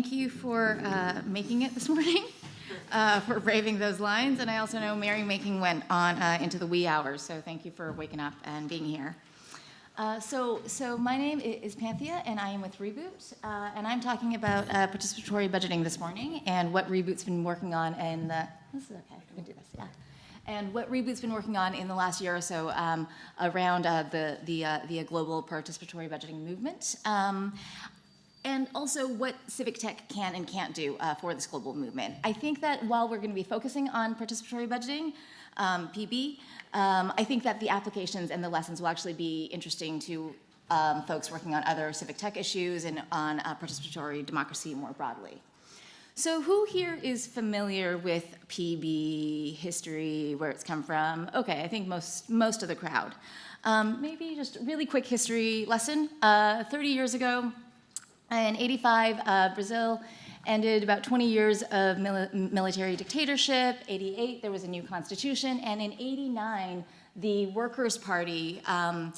thank you for uh, making it this morning, uh, for braving those lines. And I also know Mary making went on uh, into the wee hours, so thank you for waking up and being here. Uh, so, so my name is Panthea, and I am with Reboot, uh, and I'm talking about uh, participatory budgeting this morning and what Reboot's been working on in the. This is okay. We can do this, yeah. And what Reboot's been working on in the last year or so um, around uh, the the uh, the global participatory budgeting movement. Um, and also what civic tech can and can't do uh, for this global movement. I think that while we're going to be focusing on participatory budgeting, um, PB, um, I think that the applications and the lessons will actually be interesting to um, folks working on other civic tech issues and on uh, participatory democracy more broadly. So who here is familiar with PB history, where it's come from? Okay, I think most, most of the crowd. Um, maybe just a really quick history lesson. Uh, 30 years ago, in 85, uh, Brazil ended about 20 years of mili military dictatorship. 88, there was a new constitution. And in 89, the Workers' Party, um,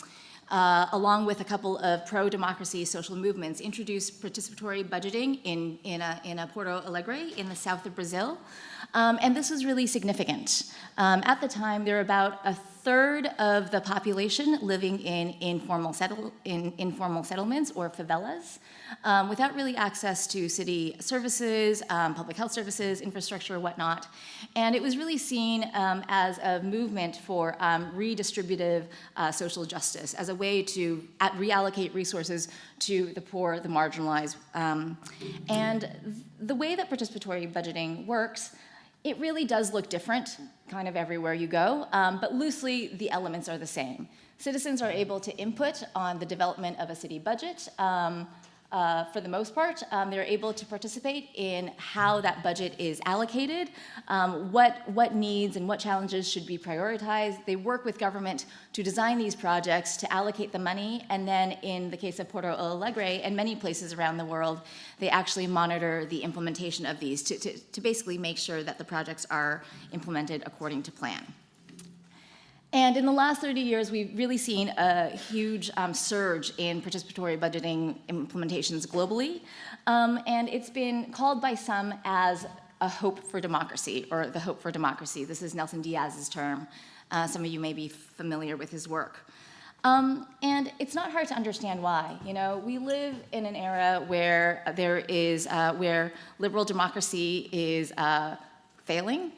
uh, along with a couple of pro-democracy social movements, introduced participatory budgeting in, in, a, in a Porto Alegre in the south of Brazil. Um, and this was really significant. Um, at the time, there were about a third of the population living in informal, settle, in informal settlements or favelas um, without really access to city services, um, public health services, infrastructure, whatnot. And it was really seen um, as a movement for um, redistributive uh, social justice, as a way to reallocate resources to the poor, the marginalized. Um, and the way that participatory budgeting works it really does look different kind of everywhere you go, um, but loosely the elements are the same. Citizens are able to input on the development of a city budget. Um, uh, for the most part, um, they're able to participate in how that budget is allocated, um, what, what needs and what challenges should be prioritized. They work with government to design these projects, to allocate the money, and then in the case of Porto Alegre and many places around the world, they actually monitor the implementation of these to, to, to basically make sure that the projects are implemented according to plan. And in the last 30 years, we've really seen a huge um, surge in participatory budgeting implementations globally. Um, and it's been called by some as a hope for democracy, or the hope for democracy. This is Nelson Dias's term. Uh, some of you may be familiar with his work. Um, and it's not hard to understand why. You know, we live in an era where there is, uh, where liberal democracy is uh, failing,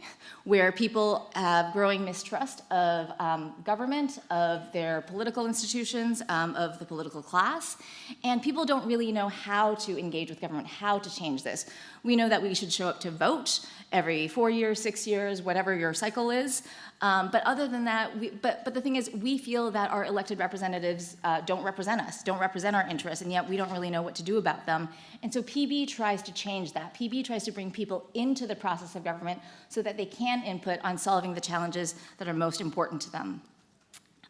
where people have growing mistrust of um, government, of their political institutions, um, of the political class, and people don't really know how to engage with government, how to change this. We know that we should show up to vote every four years, six years, whatever your cycle is, um, but other than that, we, but, but the thing is, we feel that our elected representatives uh, don't represent us, don't represent our interests, and yet we don't really know what to do about them. And so PB tries to change that. PB tries to bring people into the process of government so that they can input on solving the challenges that are most important to them.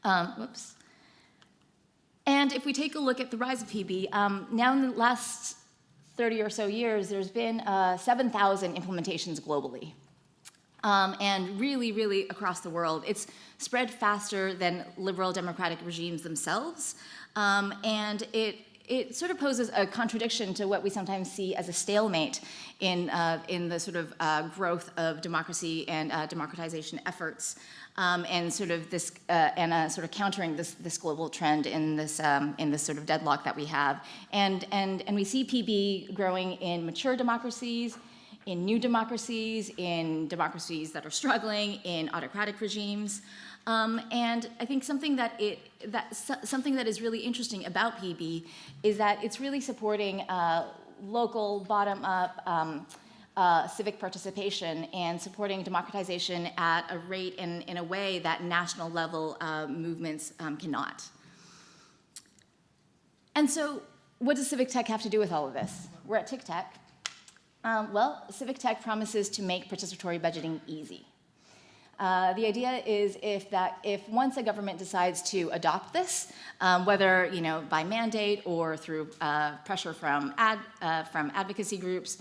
Um, whoops. And if we take a look at the rise of PB, um, now in the last 30 or so years, there's been uh, 7,000 implementations globally um, and really, really across the world. It's spread faster than liberal democratic regimes themselves, um, and it it sort of poses a contradiction to what we sometimes see as a stalemate in, uh, in the sort of uh, growth of democracy and uh, democratization efforts um, and sort of this, uh, and uh, sort of countering this, this global trend in this, um, in this sort of deadlock that we have. And, and, and we see PB growing in mature democracies, in new democracies, in democracies that are struggling, in autocratic regimes. Um, and I think something that, it, that, something that is really interesting about PB is that it's really supporting uh, local, bottom-up, um, uh, civic participation and supporting democratization at a rate and in a way that national level uh, movements um, cannot. And so what does civic tech have to do with all of this? We're at TICTeC, um, well, Civic Tech promises to make participatory budgeting easy. Uh, the idea is if that if once a government decides to adopt this, um, whether you know by mandate or through uh, pressure from ad uh, from advocacy groups,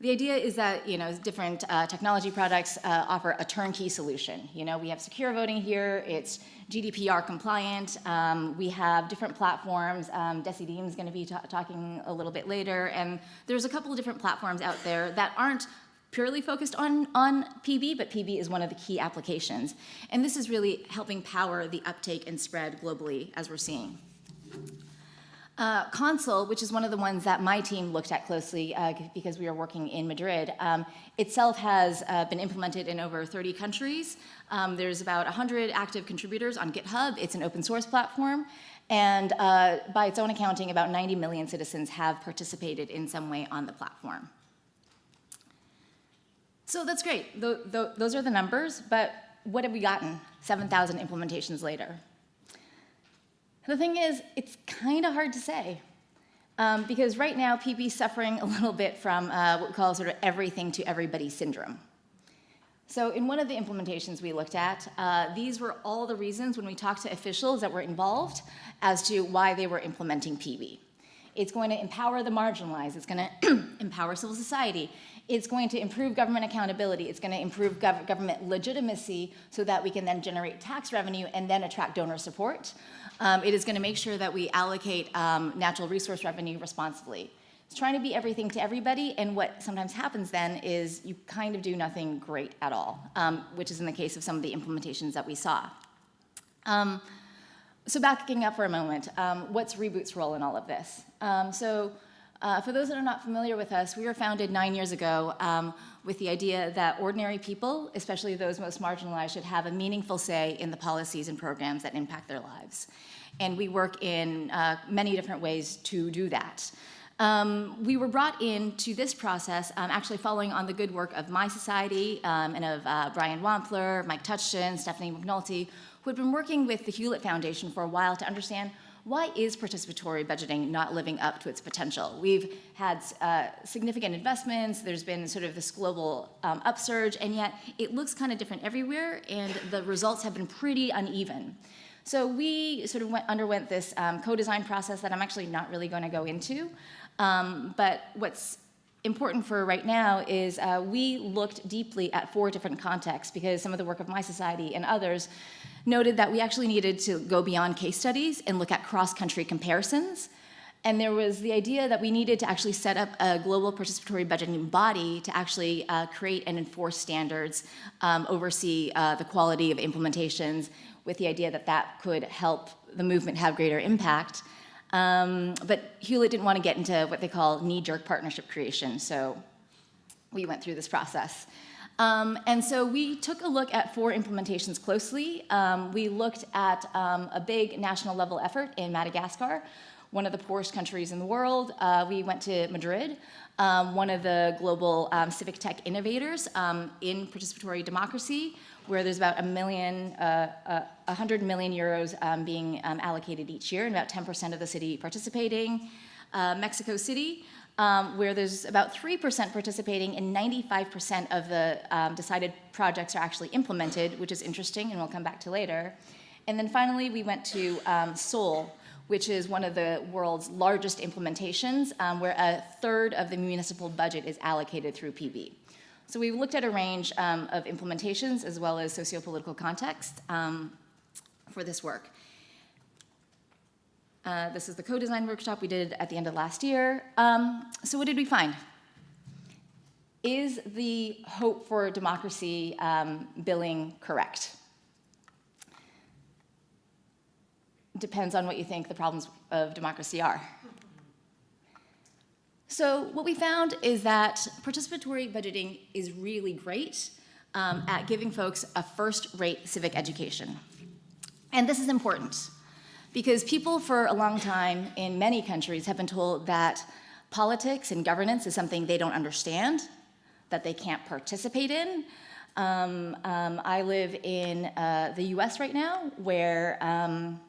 The idea is that you know different uh, technology products uh, offer a turnkey solution. You know we have secure voting here. It's GDPR compliant. Um, we have different platforms. Um, Decidim is going to be talking a little bit later, and there's a couple of different platforms out there that aren't purely focused on, on PB, but PB is one of the key applications. And this is really helping power the uptake and spread globally as we're seeing. Uh, Consul, which is one of the ones that my team looked at closely uh, because we are working in Madrid, um, itself has uh, been implemented in over 30 countries. Um, there's about 100 active contributors on GitHub. It's an open source platform. And uh, by its own accounting, about 90 million citizens have participated in some way on the platform. So that's great. Th th those are the numbers, but what have we gotten 7,000 implementations later? The thing is, it's kind of hard to say. Um, because right now, PB is suffering a little bit from uh, what we call sort of everything to everybody syndrome. So in one of the implementations we looked at, uh, these were all the reasons when we talked to officials that were involved as to why they were implementing PB. It's going to empower the marginalized. It's going to empower civil society. It's going to improve government accountability. It's going to improve gov government legitimacy so that we can then generate tax revenue and then attract donor support. Um, it is going to make sure that we allocate um, natural resource revenue responsibly. It's trying to be everything to everybody, and what sometimes happens then is you kind of do nothing great at all, um, which is in the case of some of the implementations that we saw. Um, so backing up for a moment, um, what's Reboot's role in all of this? Um, so uh, for those that are not familiar with us, we were founded nine years ago um, with the idea that ordinary people, especially those most marginalized, should have a meaningful say in the policies and programs that impact their lives. And we work in uh, many different ways to do that. Um, we were brought into this process um, actually following on the good work of mySociety um, and of uh, Brian Wampler, Mike Touchton, Stephanie McNulty, who had been working with the Hewlett Foundation for a while to understand why is participatory budgeting not living up to its potential? We've had uh, significant investments, there's been sort of this global um, upsurge, and yet it looks kind of different everywhere, and the results have been pretty uneven. So we sort of went, underwent this um, co-design process that I'm actually not really going to go into, um, but what's important for right now is uh, we looked deeply at four different contexts because some of the work of mySociety and others noted that we actually needed to go beyond case studies and look at cross-country comparisons. And there was the idea that we needed to actually set up a global participatory budgeting body to actually uh, create and enforce standards, um, oversee uh, the quality of implementations, with the idea that that could help the movement have greater impact. Um, but Hewlett didn't want to get into what they call knee-jerk partnership creation, so we went through this process. Um, and so we took a look at four implementations closely. Um, we looked at um, a big national level effort in Madagascar, one of the poorest countries in the world. Uh, we went to Madrid, um, one of the global um, civic tech innovators um, in participatory democracy, where there's about a million, uh, uh, 100 million euros being allocated each year, and about 10% of the city participating. Uh, Mexico City, um, where there's about 3% participating and 95% of the um, decided projects are actually implemented, which is interesting and we'll come back to later. And then finally, we went to um, Seoul, which is one of the world's largest implementations, um, where a third of the municipal budget is allocated through PB. So we looked at a range um, of implementations as well as socio-political context um, for this work. Uh, this is the co-design workshop we did at the end of last year. Um, so what did we find? Is the hope for democracy um, billing correct? Depends on what you think the problems of democracy are. So what we found is that participatory budgeting is really great um, at giving folks a first-rate civic education. And this is important because people for a long time in many countries have been told that politics and governance is something they don't understand, that they can't participate in. Um, um, I live in uh, the US right now where um,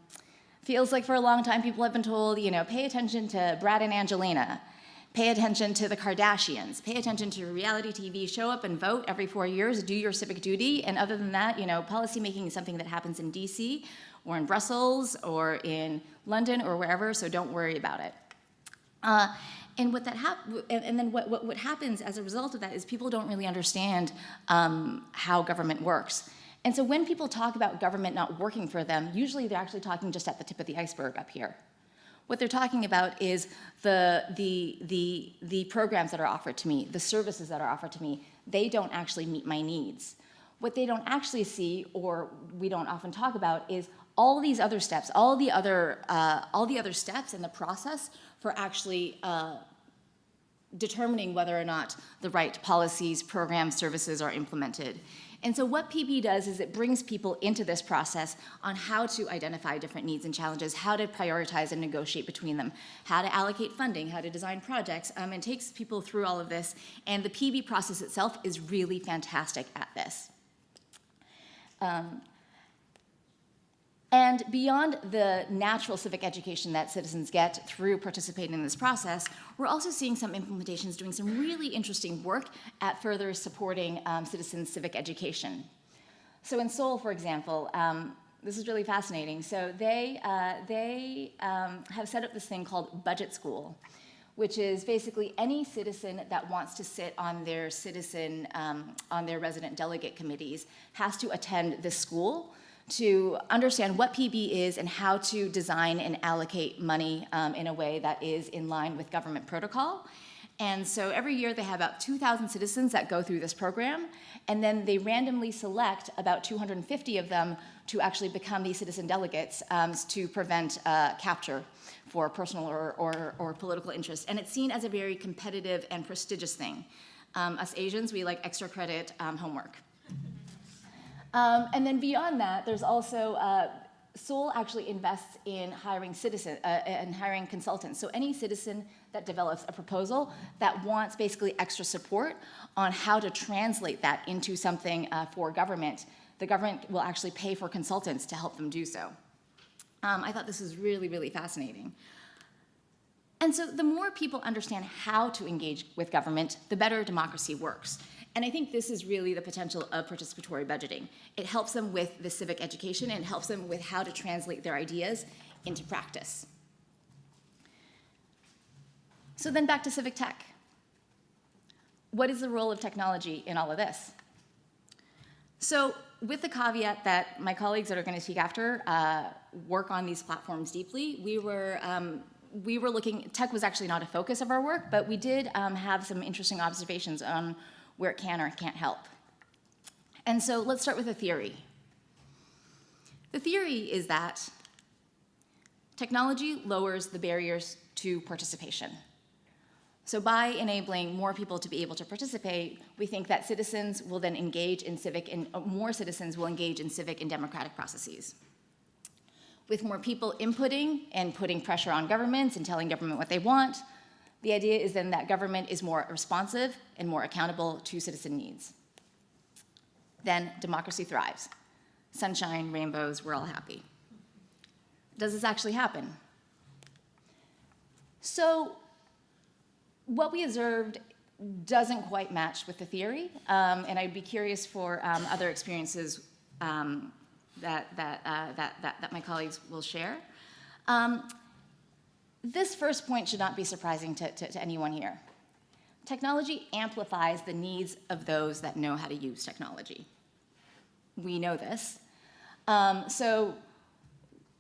feels like for a long time people have been told, you know, pay attention to Brad and Angelina, pay attention to the Kardashians, pay attention to reality TV, show up and vote every four years, do your civic duty, and other than that, you know, policymaking is something that happens in DC or in Brussels or in London or wherever, so don't worry about it. Uh, and what that hap- and, and then what, what, what happens as a result of that is people don't really understand um, how government works. And so when people talk about government not working for them, usually they're actually talking just at the tip of the iceberg up here. What they're talking about is the, the, the, the programs that are offered to me, the services that are offered to me, they don't actually meet my needs. What they don't actually see, or we don't often talk about, is all these other steps, all the other, uh, all the other steps in the process for actually uh, determining whether or not the right policies, programs, services are implemented. And so what PB does is it brings people into this process on how to identify different needs and challenges, how to prioritize and negotiate between them, how to allocate funding, how to design projects, um, and takes people through all of this. And the PB process itself is really fantastic at this. Um, and beyond the natural civic education that citizens get through participating in this process, we're also seeing some implementations doing some really interesting work at further supporting um, citizens' civic education. So in Seoul, for example, um, this is really fascinating. So they, uh, they um, have set up this thing called Budget School, which is basically any citizen that wants to sit on their citizen, um, on their resident delegate committees has to attend this school to understand what PB is and how to design and allocate money um, in a way that is in line with government protocol. And so every year they have about 2,000 citizens that go through this program, and then they randomly select about 250 of them to actually become these citizen delegates um, to prevent uh, capture for personal or, or, or, political interest. And it's seen as a very competitive and prestigious thing. Um, us Asians, we like extra credit um, homework. Um, and then beyond that, there's also uh, Seoul actually invests in hiring citizen uh, and hiring consultants. So any citizen that develops a proposal that wants basically extra support on how to translate that into something uh, for government, the government will actually pay for consultants to help them do so. Um, I thought this was really, really fascinating. And so the more people understand how to engage with government, the better democracy works. And I think this is really the potential of participatory budgeting. It helps them with the civic education and helps them with how to translate their ideas into practice. So then back to civic tech. What is the role of technology in all of this? So with the caveat that my colleagues that are going to speak after uh, work on these platforms deeply, we were um, we were looking, tech was actually not a focus of our work, but we did um, have some interesting observations on where it can or can't help. And so let's start with a theory. The theory is that technology lowers the barriers to participation. So by enabling more people to be able to participate, we think that citizens will then engage in civic, and uh, more citizens will engage in civic and democratic processes. With more people inputting and putting pressure on governments and telling government what they want, the idea is then that government is more responsive and more accountable to citizen needs. Then democracy thrives. Sunshine, rainbows, we're all happy. Does this actually happen? So what we observed doesn't quite match with the theory, um, and I'd be curious for um, other experiences um, that, that, uh, that, that, that, my colleagues will share. Um, this first point should not be surprising to, to, to anyone here. Technology amplifies the needs of those that know how to use technology. We know this. Um, so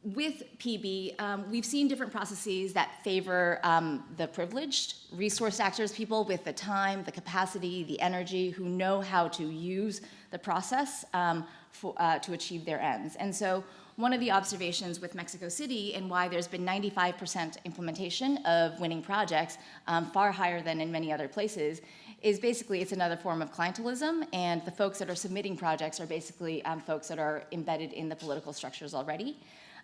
with PB, um, we've seen different processes that favor um, the privileged, resource actors, people with the time, the capacity, the energy, who know how to use the process um, for, uh, to achieve their ends. And so one of the observations with Mexico City and why there's been 95% implementation of winning projects, um, far higher than in many other places, is basically it's another form of clientelism, and the folks that are submitting projects are basically um, folks that are embedded in the political structures already.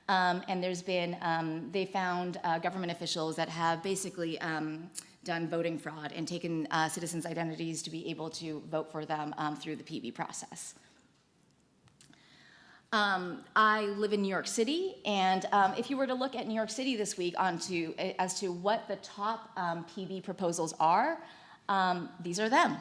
Um, and there's been, um, they found uh, government officials that have basically um, done voting fraud and taken uh, citizens' identities to be able to vote for them um, through the PB process. Um, I live in New York City, and um, if you were to look at New York City this week onto, as to what the top um, PB proposals are, um, these are them.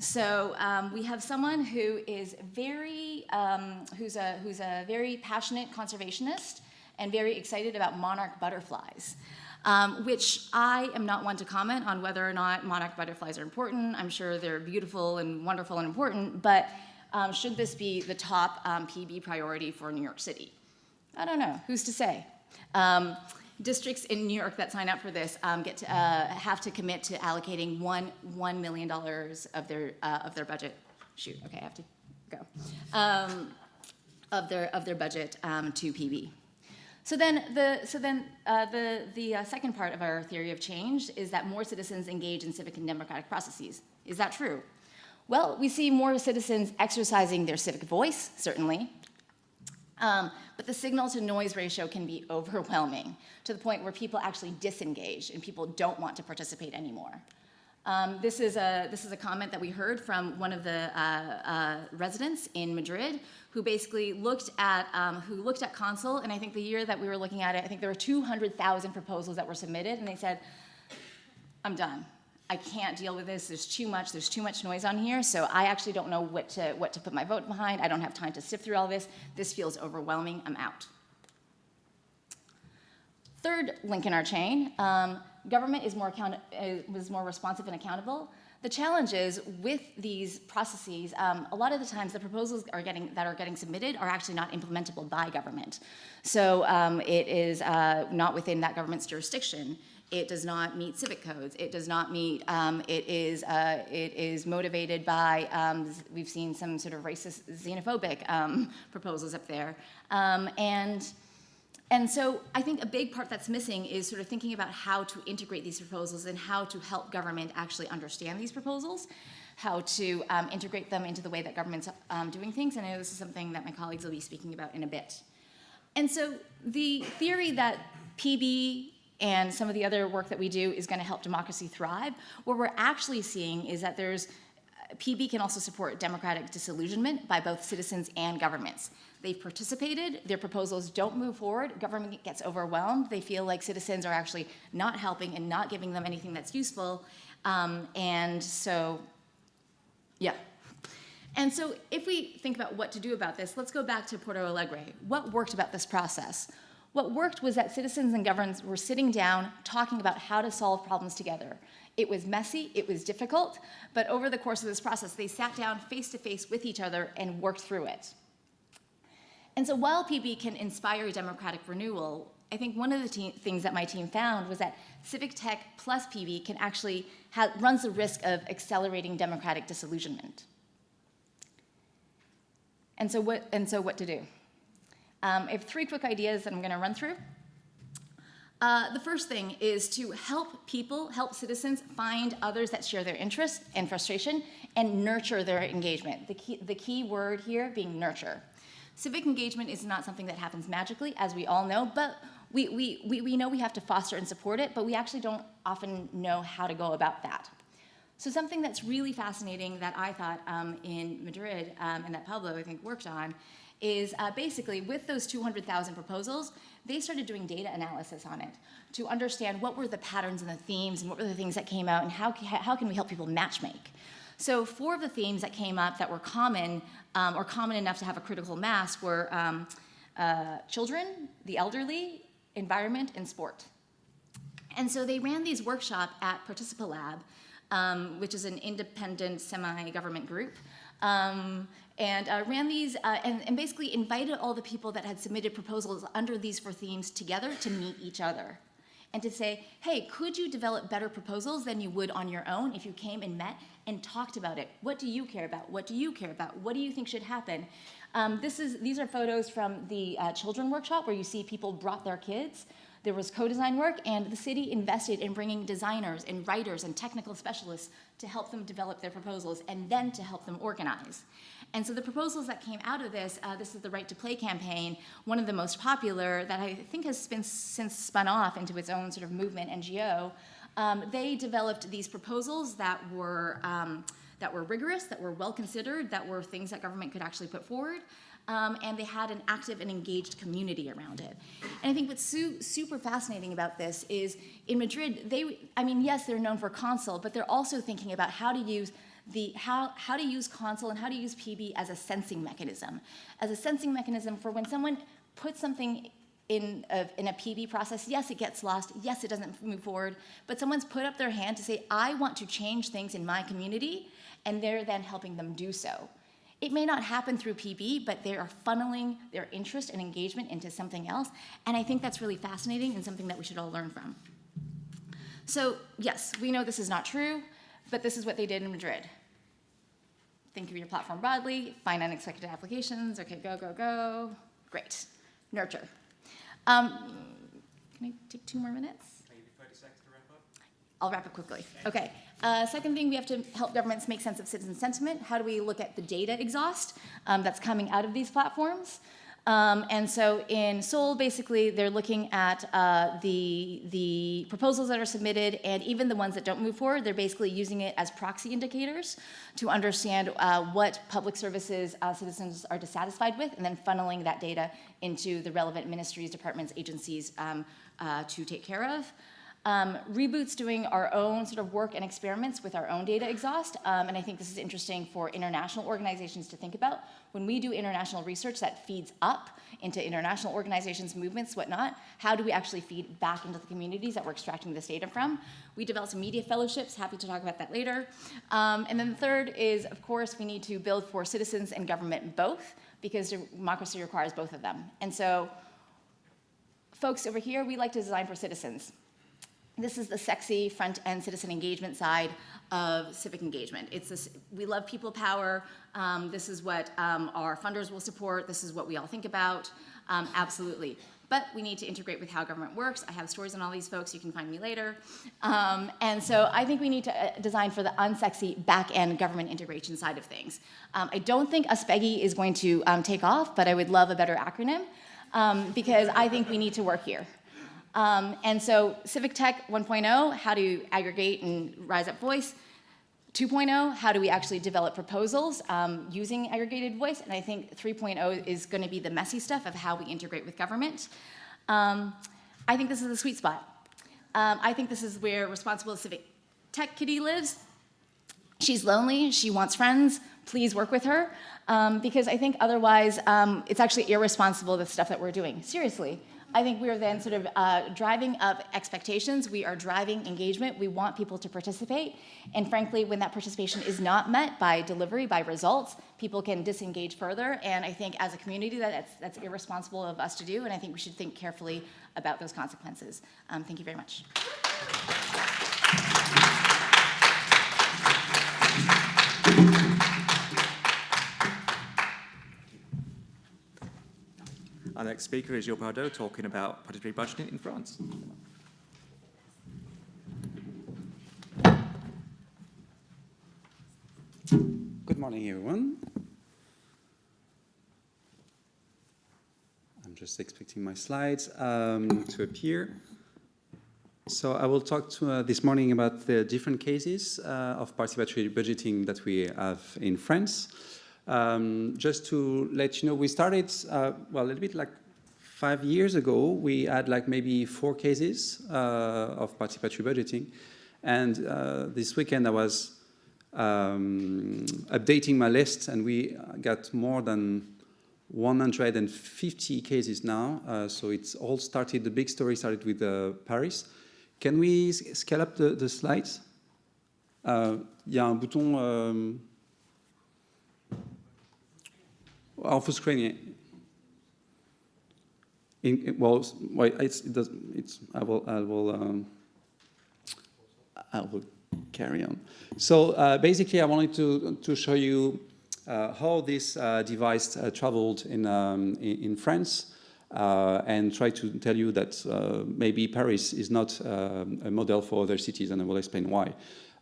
So um, we have someone who is very, um, who's, a, who's a very passionate conservationist and very excited about monarch butterflies. um, which I am not one to comment on whether or not monarch butterflies are important. I'm sure they're beautiful and wonderful and important, but um, should this be the top um, PB priority for New York City? I don't know. Who's to say? Um, districts in New York that sign up for this um, get to, uh, have to commit to allocating one one million dollars of their uh, of their budget. Shoot. Okay, I have to go. Um, of their of their budget um, to PB. So then, the, so then uh, the, the uh, second part of our theory of change is that more citizens engage in civic and democratic processes. Is that true? Well, we see more citizens exercising their civic voice, certainly, um, but the signal to noise ratio can be overwhelming to the point where people actually disengage and people don't want to participate anymore. Um, this, is a, this is a comment that we heard from one of the uh, uh, residents in Madrid who basically looked at, um, who looked at Consul, and I think the year that we were looking at it, I think there were 200,000 proposals that were submitted, and they said, I'm done. I can't deal with this. There's too much. There's too much noise on here. So I actually don't know what to, what to put my vote behind. I don't have time to sift through all this. This feels overwhelming. I'm out. Third link in our chain, um, government is more, account- is more responsive and accountable. The challenge is with these processes, um, a lot of the times the proposals are getting, that are getting submitted are actually not implementable by government. So um, it is uh, not within that government's jurisdiction. It does not meet civic codes. It does not meet, um, it, is, uh, it is motivated by, um, we've seen some sort of racist, xenophobic um, proposals up there. Um, and and so I think a big part that's missing is sort of thinking about how to integrate these proposals and how to help government actually understand these proposals, how to um, integrate them into the way that government's um, doing things. And I know this is something that my colleagues will be speaking about in a bit. And so the theory that PB and some of the other work that we do is going to help democracy thrive, what we're actually seeing is that there's PB can also support democratic disillusionment by both citizens and governments. They've participated, their proposals don't move forward, government gets overwhelmed, they feel like citizens are actually not helping and not giving them anything that's useful, um, and so, yeah. And so if we think about what to do about this, let's go back to Porto Alegre. What worked about this process? What worked was that citizens and governments were sitting down talking about how to solve problems together. It was messy, it was difficult, but over the course of this process, they sat down face to face with each other and worked through it. And so while PB can inspire democratic renewal, I think one of the things that my team found was that civic tech plus PB can actually runs the risk of accelerating democratic disillusionment. And so what, and so what to do? Um, I have three quick ideas that I'm going to run through. Uh, the first thing is to help people, help citizens find others that share their interests and frustration and nurture their engagement. The key, the key word here being nurture. Civic engagement is not something that happens magically, as we all know, but we, we, we, we know we have to foster and support it, but we actually don't often know how to go about that. So something that's really fascinating that I thought um, in Madrid um, and that Pablo, I think, worked on is uh, basically with those 200,000 proposals, they started doing data analysis on it to understand what were the patterns and the themes and what were the things that came out and how, how can we help people matchmake. So four of the themes that came up that were common um, or common enough to have a critical mass were um, uh, children, the elderly, environment, and sport. And so they ran these workshops at Participalab, um, which is an independent semi-government group, um, and uh, ran these uh, and, and, basically invited all the people that had submitted proposals under these four themes together to meet each other and to say, hey, could you develop better proposals than you would on your own if you came and met and talked about it? What do you care about? What do you care about? What do you think should happen? Um, this is, these are photos from the uh, children workshop where you see people brought their kids. There was co-design work, and the city invested in bringing designers and writers and technical specialists to help them develop their proposals and then to help them organize. And so the proposals that came out of this, uh, this is the Right to Play campaign, one of the most popular that I think has been since spun off into its own sort of movement, NGO. Um, they developed these proposals that were, um, that were rigorous, that were well considered, that were things that government could actually put forward. Um, and they had an active and engaged community around it. And I think what's su super fascinating about this is in Madrid, they, I mean, yes, they're known for Consul, but they're also thinking about how to use the how, how to use Consul and how to use PB as a sensing mechanism, as a sensing mechanism for when someone puts something in a, in a PB process, yes, it gets lost, yes, it doesn't move forward, but someone's put up their hand to say, I want to change things in my community, and they're then helping them do so. It may not happen through PB, but they are funneling their interest and engagement into something else, and I think that's really fascinating and something that we should all learn from. So yes, we know this is not true, but this is what they did in Madrid. Think of your platform broadly, find unexpected applications, okay, go, go, go, great. Nurture. Um, can I take two more minutes? Maybe 30 seconds to wrap up. I'll wrap it quickly. Okay. Uh, second thing, we have to help governments make sense of citizen sentiment. How do we look at the data exhaust um, that's coming out of these platforms? Um, and so in Seoul, basically, they're looking at uh, the, the proposals that are submitted and even the ones that don't move forward, they're basically using it as proxy indicators to understand uh, what public services uh, citizens are dissatisfied with and then funneling that data into the relevant ministries, departments, agencies um, uh, to take care of. Um, Reboot's doing our own sort of work and experiments with our own data exhaust, um, and I think this is interesting for international organizations to think about. When we do international research that feeds up into international organizations, movements, whatnot, how do we actually feed back into the communities that we're extracting this data from? We developed some media fellowships, happy to talk about that later. Um, and then the third is, of course, we need to build for citizens and government both, because democracy requires both of them. And so, folks over here, we like to design for citizens. This is the sexy front-end citizen engagement side of civic engagement. It's this, we love people power. Um, this is what um, our funders will support. This is what we all think about. Um, absolutely. But we need to integrate with how government works. I have stories on all these folks. You can find me later. Um, and so I think we need to uh, design for the unsexy back-end government integration side of things. Um, I don't think USPEGI is going to um, take off, but I would love a better acronym because I think we need to work here. Um, and so Civic Tech 1.0, how do you aggregate and rise up voice? 2.0, how do we actually develop proposals um, using aggregated voice? And I think 3.0 is going to be the messy stuff of how we integrate with government. Um, I think this is the sweet spot. Um, I think this is where responsible civic tech kitty lives. She's lonely, she wants friends, please work with her. Um, because I think otherwise um, it's actually irresponsible the stuff that we're doing, seriously. I think we are then sort of uh, driving up expectations. We are driving engagement. We want people to participate. And frankly, when that participation is not met by delivery, by results, people can disengage further. And I think as a community, that that's, that's irresponsible of us to do. And I think we should think carefully about those consequences. Um, thank you very much. Our next speaker is Gilles Pradeau talking about participatory budgeting in France. Good morning, everyone. I'm just expecting my slides um, to appear. So I will talk to, uh, this morning about the different cases uh, of participatory budgeting that we have in France. Um, just to let you know, we started, uh, well, a little bit like five years ago, we had like maybe four cases uh, of participatory budgeting. And uh, this weekend I was um, updating my list and we got more than 150 cases now. Uh, so it's all started, the big story started with uh, Paris. Can we scale up the, the slides? Il y a un bouton uh, screen. In, well, it's, it does, it's, I will, I will, um, I will carry on. So uh, basically, I wanted to to show you uh, how this uh, device uh, traveled in, um, in, in France. Uh, and try to tell you that uh, maybe Paris is not um, a model for other cities, and I will explain why.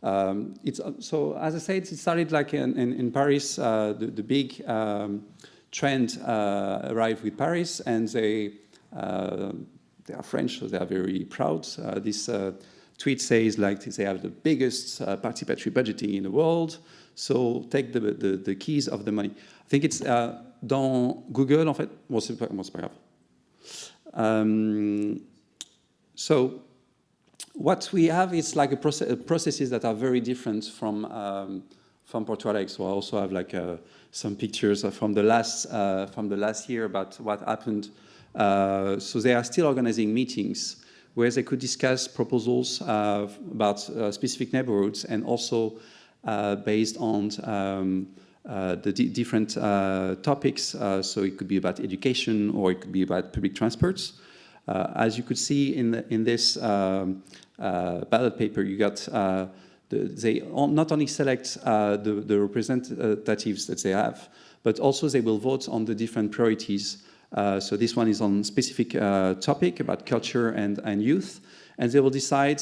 Um, it's, so, as I said, it started like in, in, in Paris, the, the, big trend uh, arrived with Paris and they, uh, they are French, so they are very proud. Uh, this tweet says like they have the biggest participatory budgeting in the world, so take the, the, the, keys of the money. I think it's dans Google, en fait. Bon, c'est pas, pas grave. Um, so what we have is like a process, processes that are very different from um, from Porto Alegre. So I also have like uh, some pictures from the last uh, from the last year about what happened Uh, so they are still organizing meetings where they could discuss proposals uh, about uh, specific neighborhoods and also uh, based on um, the di different topics. So it could be about education or it could be about public transports. As you could see in, the, in this um, ballot paper, you got they not only select the, the representatives that they have, but also they will vote on the different priorities. so this one is on specific topic about culture and, and youth, and they will decide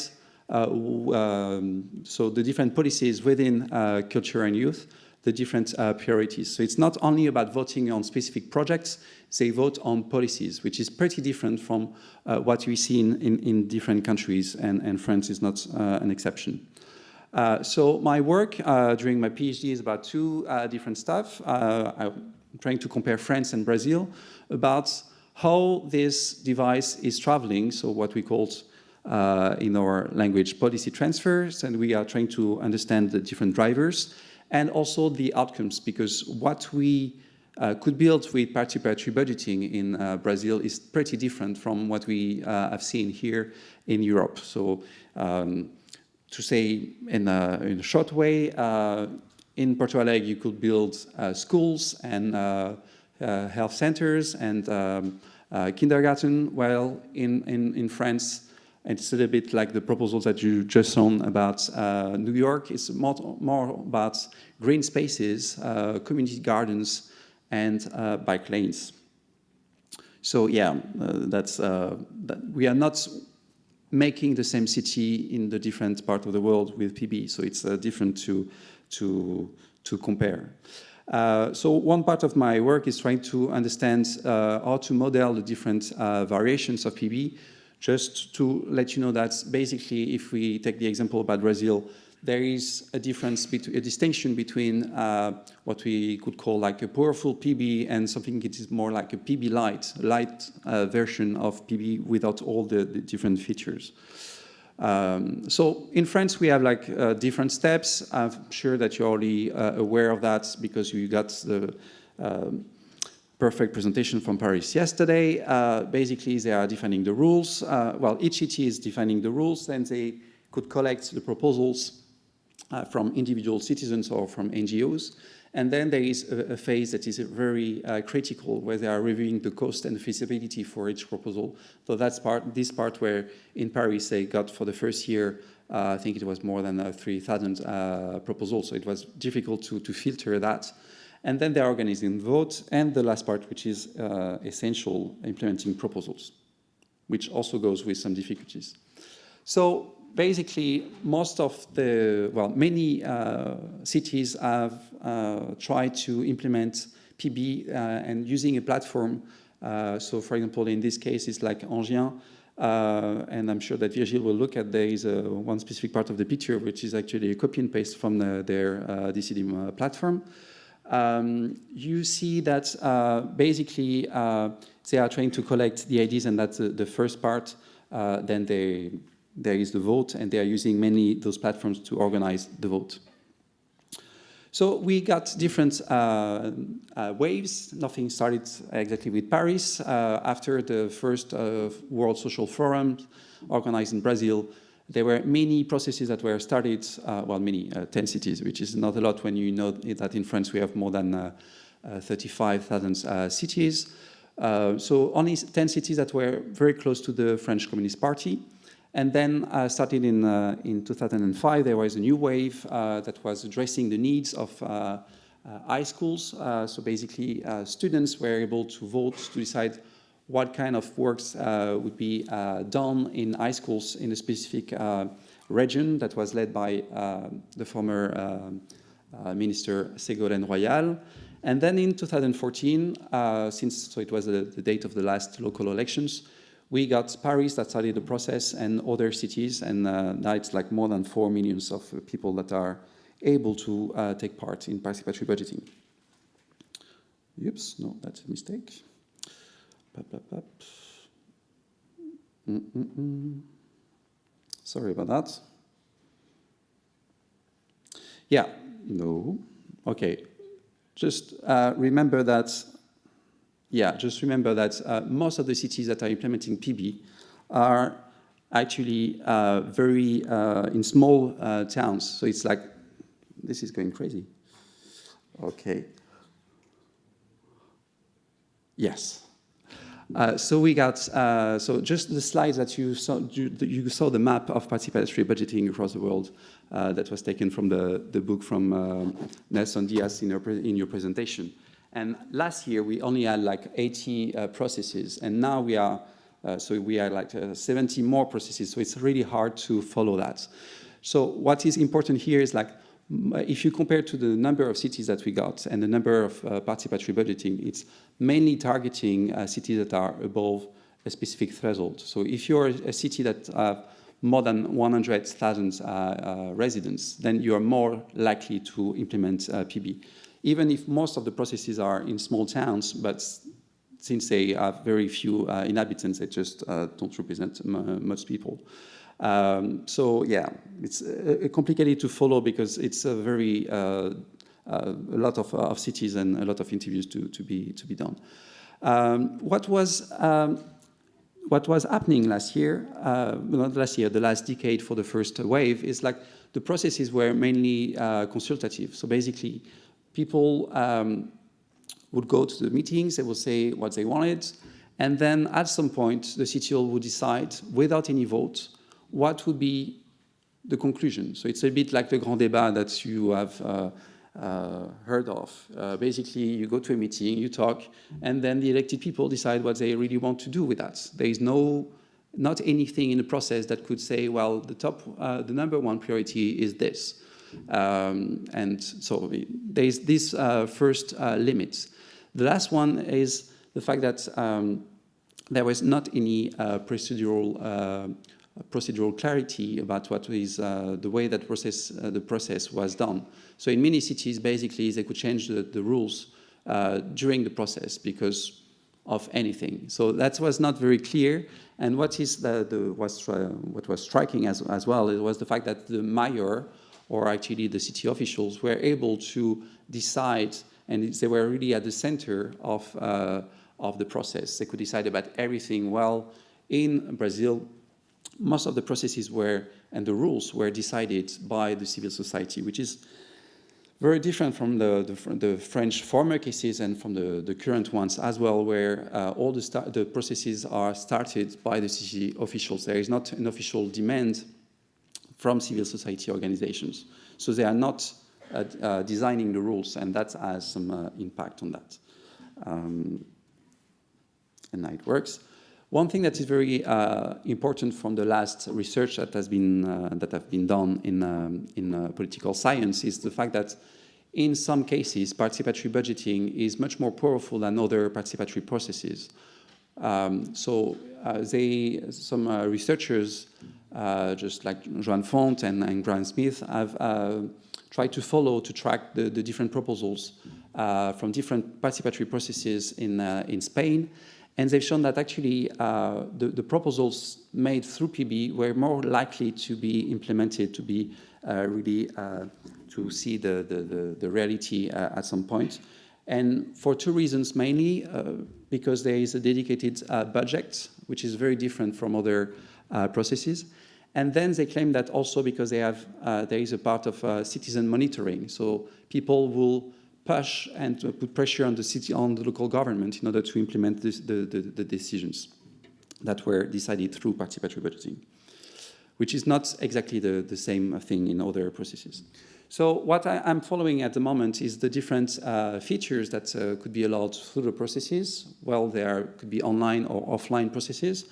uh, um, so the different policies within uh, culture and youth, the different uh, priorities. So it's not only about voting on specific projects, they vote on policies, which is pretty different from what we see in, in, in, different countries, and, and France is not an exception. Uh, so my work uh, during my PhD is about two uh, different stuff. I'm trying to compare France and Brazil about how this device is traveling, so what we call uh, in our language policy transfers, and we are trying to understand the different drivers and also the outcomes, because what we uh, could build with participatory budgeting in uh, Brazil is pretty different from what we uh, have seen here in Europe. So um, to say in a, in a short way, uh, in Porto Alegre you could build uh, schools and health centers and um, kindergarten, while in, in, in France it's a little bit like the proposals that you just saw about uh, New York. It's more, more about green spaces, uh, community gardens, and uh, bike lanes. So yeah, uh, that's uh, that we are not making the same city in the different part of the world with PB. So it's uh, different to to to compare. Uh, so one part of my work is trying to understand uh, how to model the different uh, variations of PB just to let you know that basically, if we take the example about Brazil, there is a difference, between, a distinction between uh, what we could call like a powerful PB and something that is more like a PB light, light uh, version of PB without all the, the different features. Um, so in France, we have like uh, different steps. I'm sure that you're already uh, aware of that because you got the um, perfect presentation from Paris yesterday. Uh, basically, they are defining the rules. Uh, well, each city is defining the rules, and they could collect the proposals uh, from individual citizens or from NGOs. And then there is a, a phase that is very uh, critical, where they are reviewing the cost and feasibility for each proposal. So that's part, this part where in Paris they got for the first year uh, I think it was more than uh, 3,000 uh, proposals, so it was difficult to, to filter that. And then they're organizing votes, and the last part, which is uh, essential, implementing proposals, which also goes with some difficulties. So basically, most of the, well, many uh, cities have uh, tried to implement PB uh, and using a platform. Uh, so for example, in this case, it's like Enghien, uh, and I'm sure that Virgil will look at there is a, one specific part of the picture, which is actually a copy and paste from the, their uh, Decidim platform um, you see that uh, basically uh, they are trying to collect the IDs and that's the, the first part. Uh, then they, there is the vote and they are using many those platforms to organize the vote. So we got different uh, uh, waves. Nothing started exactly with Paris. Uh, after the first World Social Forum organized in Brazil, there were many processes that were started, uh, well, many, uh, 10 cities, which is not a lot when you know that in France we have more than uh, uh 35,000 uh, cities. Uh, so only 10 cities that were very close to the French Communist Party. And then starting in, in 2005, there was a new wave that was addressing the needs of high schools. so basically, students were able to vote to decide what kind of works uh, would be uh, done in high schools in a specific uh, region that was led by the former minister Ségolène Royal. And then in 2014, since so it was the, the date of the last local elections, we got Paris that started the process and other cities, and uh, now it's like more than 4 millions of people that are able to uh, take part in participatory budgeting. Oops, no, that's a mistake. Mm -mm -mm. Sorry about that. Yeah, no. Okay. Just uh, remember that yeah, just remember that uh, most of the cities that are implementing PB are actually uh, very uh, in small uh, towns. So it's like, this is going crazy. Okay. Yes. Uh, so we got, uh, so just the slides that you saw, you, you saw the map of participatory budgeting across the world uh, that was taken from the, the book from uh, Nelson Dias in your, in your presentation. And last year we only had like 80 uh, processes and now we are, so we are like 70 more processes. So it's really hard to follow that. So what is important here is like if you compare to the number of cities that we got and the number of uh, participatory budgeting, it's mainly targeting uh, cities that are above a specific threshold. So if you're a city that have more than 100,000 uh, uh, residents, then you are more likely to implement uh, PB. Even if most of the processes are in small towns, but since they have very few uh, inhabitants, they just don't represent much people. Um, so yeah, it's uh, complicated to follow because it's a very uh, uh, a lot of, of, cities and a lot of interviews to, to be to be done. Um, what was um, what was happening last year, uh, not last year, the last decade for the first wave is like the processes were mainly uh, consultative. So basically, people um, would go to the meetings, they would say what they wanted, and then at some point the CTO would decide without any vote what would be the conclusion? So it's a bit like the grand débat that you have uh, uh, heard of. Uh, basically, you go to a meeting, you talk, and then the elected people decide what they really want to do with that. There is no, not anything in the process that could say, well, the top, uh, the number one priority is this. Um, and so there is this uh, first uh, limit. The last one is the fact that um, there was not any procedural procedural clarity about what is uh, the way that process, uh, the process was done. So in many cities, basically, they could change the, the rules uh, during the process because of anything. So that was not very clear. And what is the, the was, uh, what was striking as, as well it was the fact that the mayor, or actually the city officials, were able to decide, and they were really at the center of, uh, of the process. They could decide about everything. Well, in Brazil, most of the processes were and the rules were decided by the civil society, which is very different from the, the, the French former cases and from the, the current ones as well, where uh, all the, the processes are started by the city officials. There is not an official demand from civil society organizations. So they are not uh, uh, designing the rules, and that has some uh, impact on that. Um, and now it works. One thing that is very uh, important from the last research that has been uh, that have been done in um, in uh, political science is the fact that in some cases participatory budgeting is much more powerful than other participatory processes. Um, so uh, they some uh, researchers uh, just like Joan Font and, and Graham Smith have tried to follow to track the, the different proposals from different participatory processes in in Spain and they've shown that actually uh, the, the, proposals made through PB were more likely to be implemented, to be uh, really, uh, to see the, the, the reality uh, at some point. And for two reasons, mainly uh, because there is a dedicated uh, budget, which is very different from other processes. And then they claim that also because they have, there is a part of citizen monitoring. So people will push and put pressure on the city, on the local government in order to implement this, the, the, the decisions that were decided through participatory budgeting, which is not exactly the, the same thing in other processes. So what I, am following at the moment is the different uh, features that uh, could be allowed through the processes. Well, there could be online or offline processes.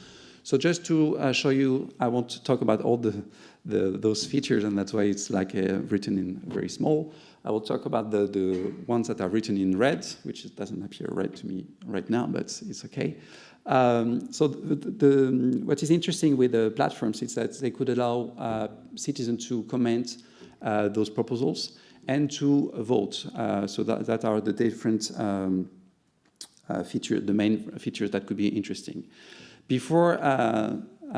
So just to uh, show you, I want to talk about all the, the those features, and that's why it's like uh, written in very small. I will talk about the, the ones that are written in red, which doesn't appear red to me right now, but it's okay. Um, so the, the, what is interesting with the platforms is that they could allow uh, citizens to comment uh, those proposals and to vote. Uh, so that, that are the different um, uh, features, the main features that could be interesting. Before uh, uh,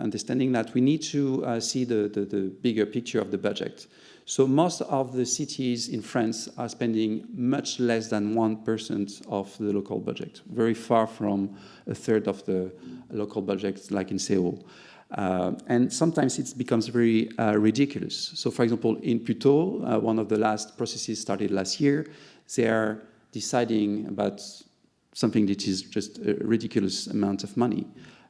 understanding that, we need to see the, the, the bigger picture of the budget. So most of the cities in France are spending much less than 1% of the local budget, very far from a third of the local budget like in Seoul. Uh, and sometimes it becomes very uh, ridiculous. So for example, in Puteaux, uh, one of the last processes started last year, they are deciding about something that is just a ridiculous amount of money.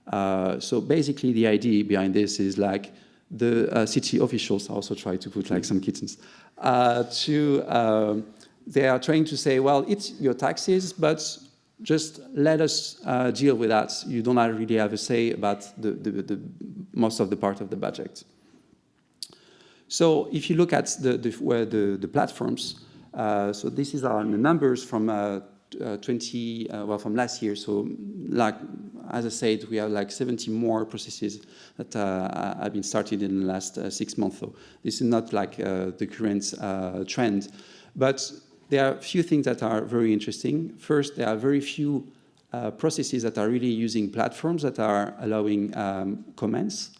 Uh, so basically the idea behind this is like the uh, city officials also try to put like some kittens uh, to um, they are trying to say well it's your taxes but just let us uh, deal with that. You don't really have a say about the, the, the, most of the part of the budget. So if you look at the the, where the, the platforms uh, so this is our numbers from uh, uh, 20, uh, well, from last year. So, like, as I said, we have like 70 more processes that uh, have been started in the last uh, six months. So this is not like uh, the current uh, trend, but there are a few things that are very interesting. First, there are very few processes that are really using platforms that are allowing um, comments.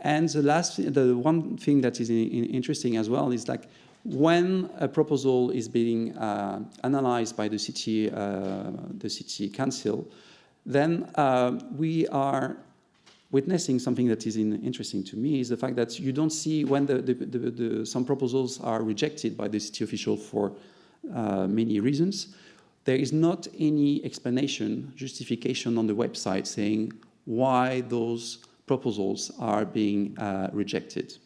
And the last, the one thing that is in, in interesting as well is like when a proposal is being uh, analyzed by the city, uh, the city council, then uh, we are witnessing something that is in, interesting to me is the fact that you don't see when the, the, the, some proposals are rejected by the city official for uh, many reasons. There is not any explanation, justification on the website saying why those proposals are being uh, rejected.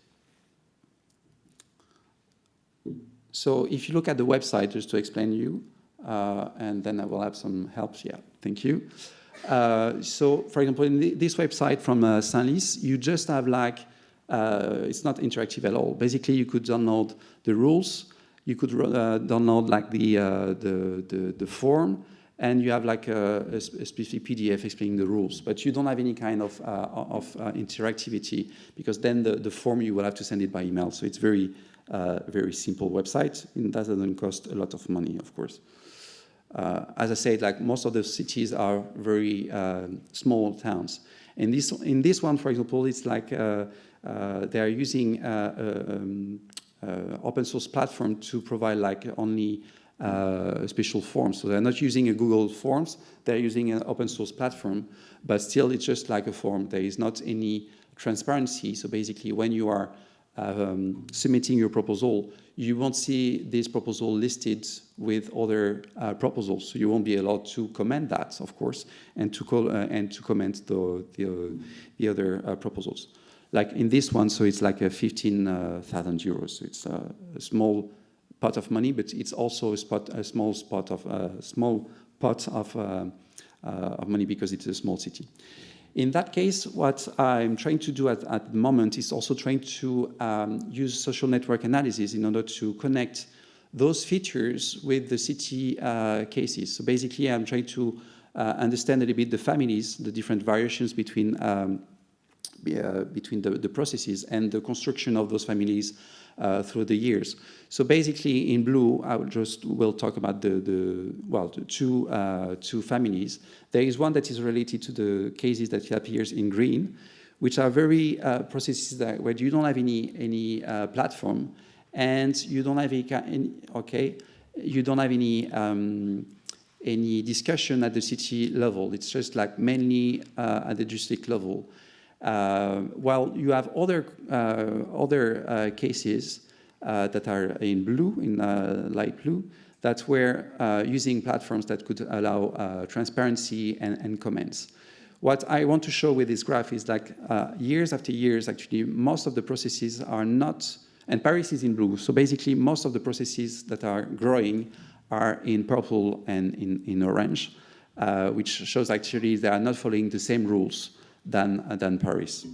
So if you look at the website, just to explain you, uh, and then I will have some help. Yeah, thank you. Uh, so, for example, in the, this website from uh, you just have like, uh, it's not interactive at all. Basically, you could download the rules, you could uh, download like the, uh, the, the, the, form, and you have like a, a, specific PDF explaining the rules, but you don't have any kind of, of interactivity because then the, the form you will have to send it by email. So it's very uh, very simple website, and that doesn't cost a lot of money, of course. Uh, as I said, like most of the cities are very uh, small towns. In this, in this one, for example, it's like uh, uh, they are using uh, um, open source platform to provide like only special forms. So they're not using a Google Forms, they're using an open source platform, but still it's just like a form. There is not any transparency. So basically when you are um, submitting your proposal, you won't see this proposal listed with other uh, proposals. So you won't be allowed to comment that, of course, and to, call, uh, and to comment the, the, the other uh, proposals. Like in this one, so it's like a 15,000 euros. So it's a, a, small pot of money, but it's also a, spot, a small spot of a small pot of, uh, uh, of money because it's a small city. In that case, what I'm trying to do at, at the moment is also trying to um, use social network analysis in order to connect those features with the city uh, cases. So basically, I'm trying to uh, understand a little bit the families, the different variations between um, uh, between the, the processes and the construction of those families uh, through the years. So basically in blue, I will just will talk about the, the well, the two, uh, two families. There is one that is related to the cases that appears in green, which are very uh, processes that where you don't have any, any uh, platform and you don't have any, okay, you don't have any, um, any discussion at the city level. It's just like mainly uh, at the district level. Uh, while you have other, uh, other uh, cases that are in blue, in light blue, that were using platforms that could allow transparency and, and comments. What I want to show with this graph is like uh, years after years, actually, most of the processes are not, and Paris is in blue, so basically most of the processes that are growing are in purple and in, in orange, uh, which shows actually they are not following the same rules than, uh, than Paris.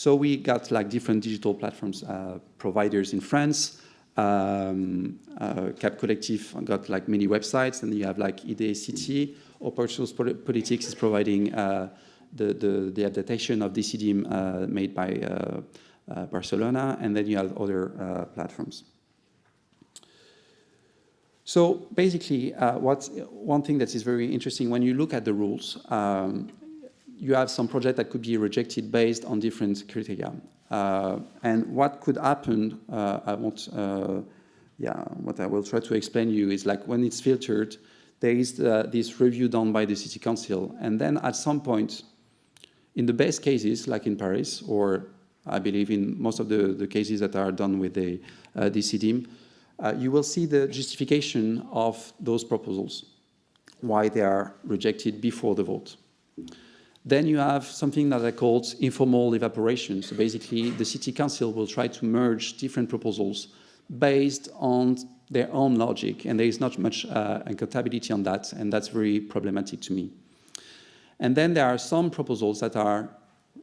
So we got like different digital platforms uh, providers in France. Um, uh, Cap Collectif got like many websites, and you have like IDE City. Open Source Politics is providing uh, the, the, the, adaptation of Decidim uh, made by uh, Barcelona, and then you have other platforms. So basically, uh, one thing that is very interesting when you look at the rules, um, you have some project that could be rejected based on different criteria. Uh, and what could happen, uh, I won't, uh, yeah, what I will try to explain you is like when it's filtered, there is uh, this review done by the city council. And then at some point, in the best cases, like in Paris, or I believe in most of the, the cases that are done with the uh, uh, you will see the justification of those proposals, why they are rejected before the vote. Then you have something that I called informal evaporation. So basically, the city council will try to merge different proposals based on their own logic, and there is not much uh, accountability on that, and that's very problematic to me. And then there are some proposals that are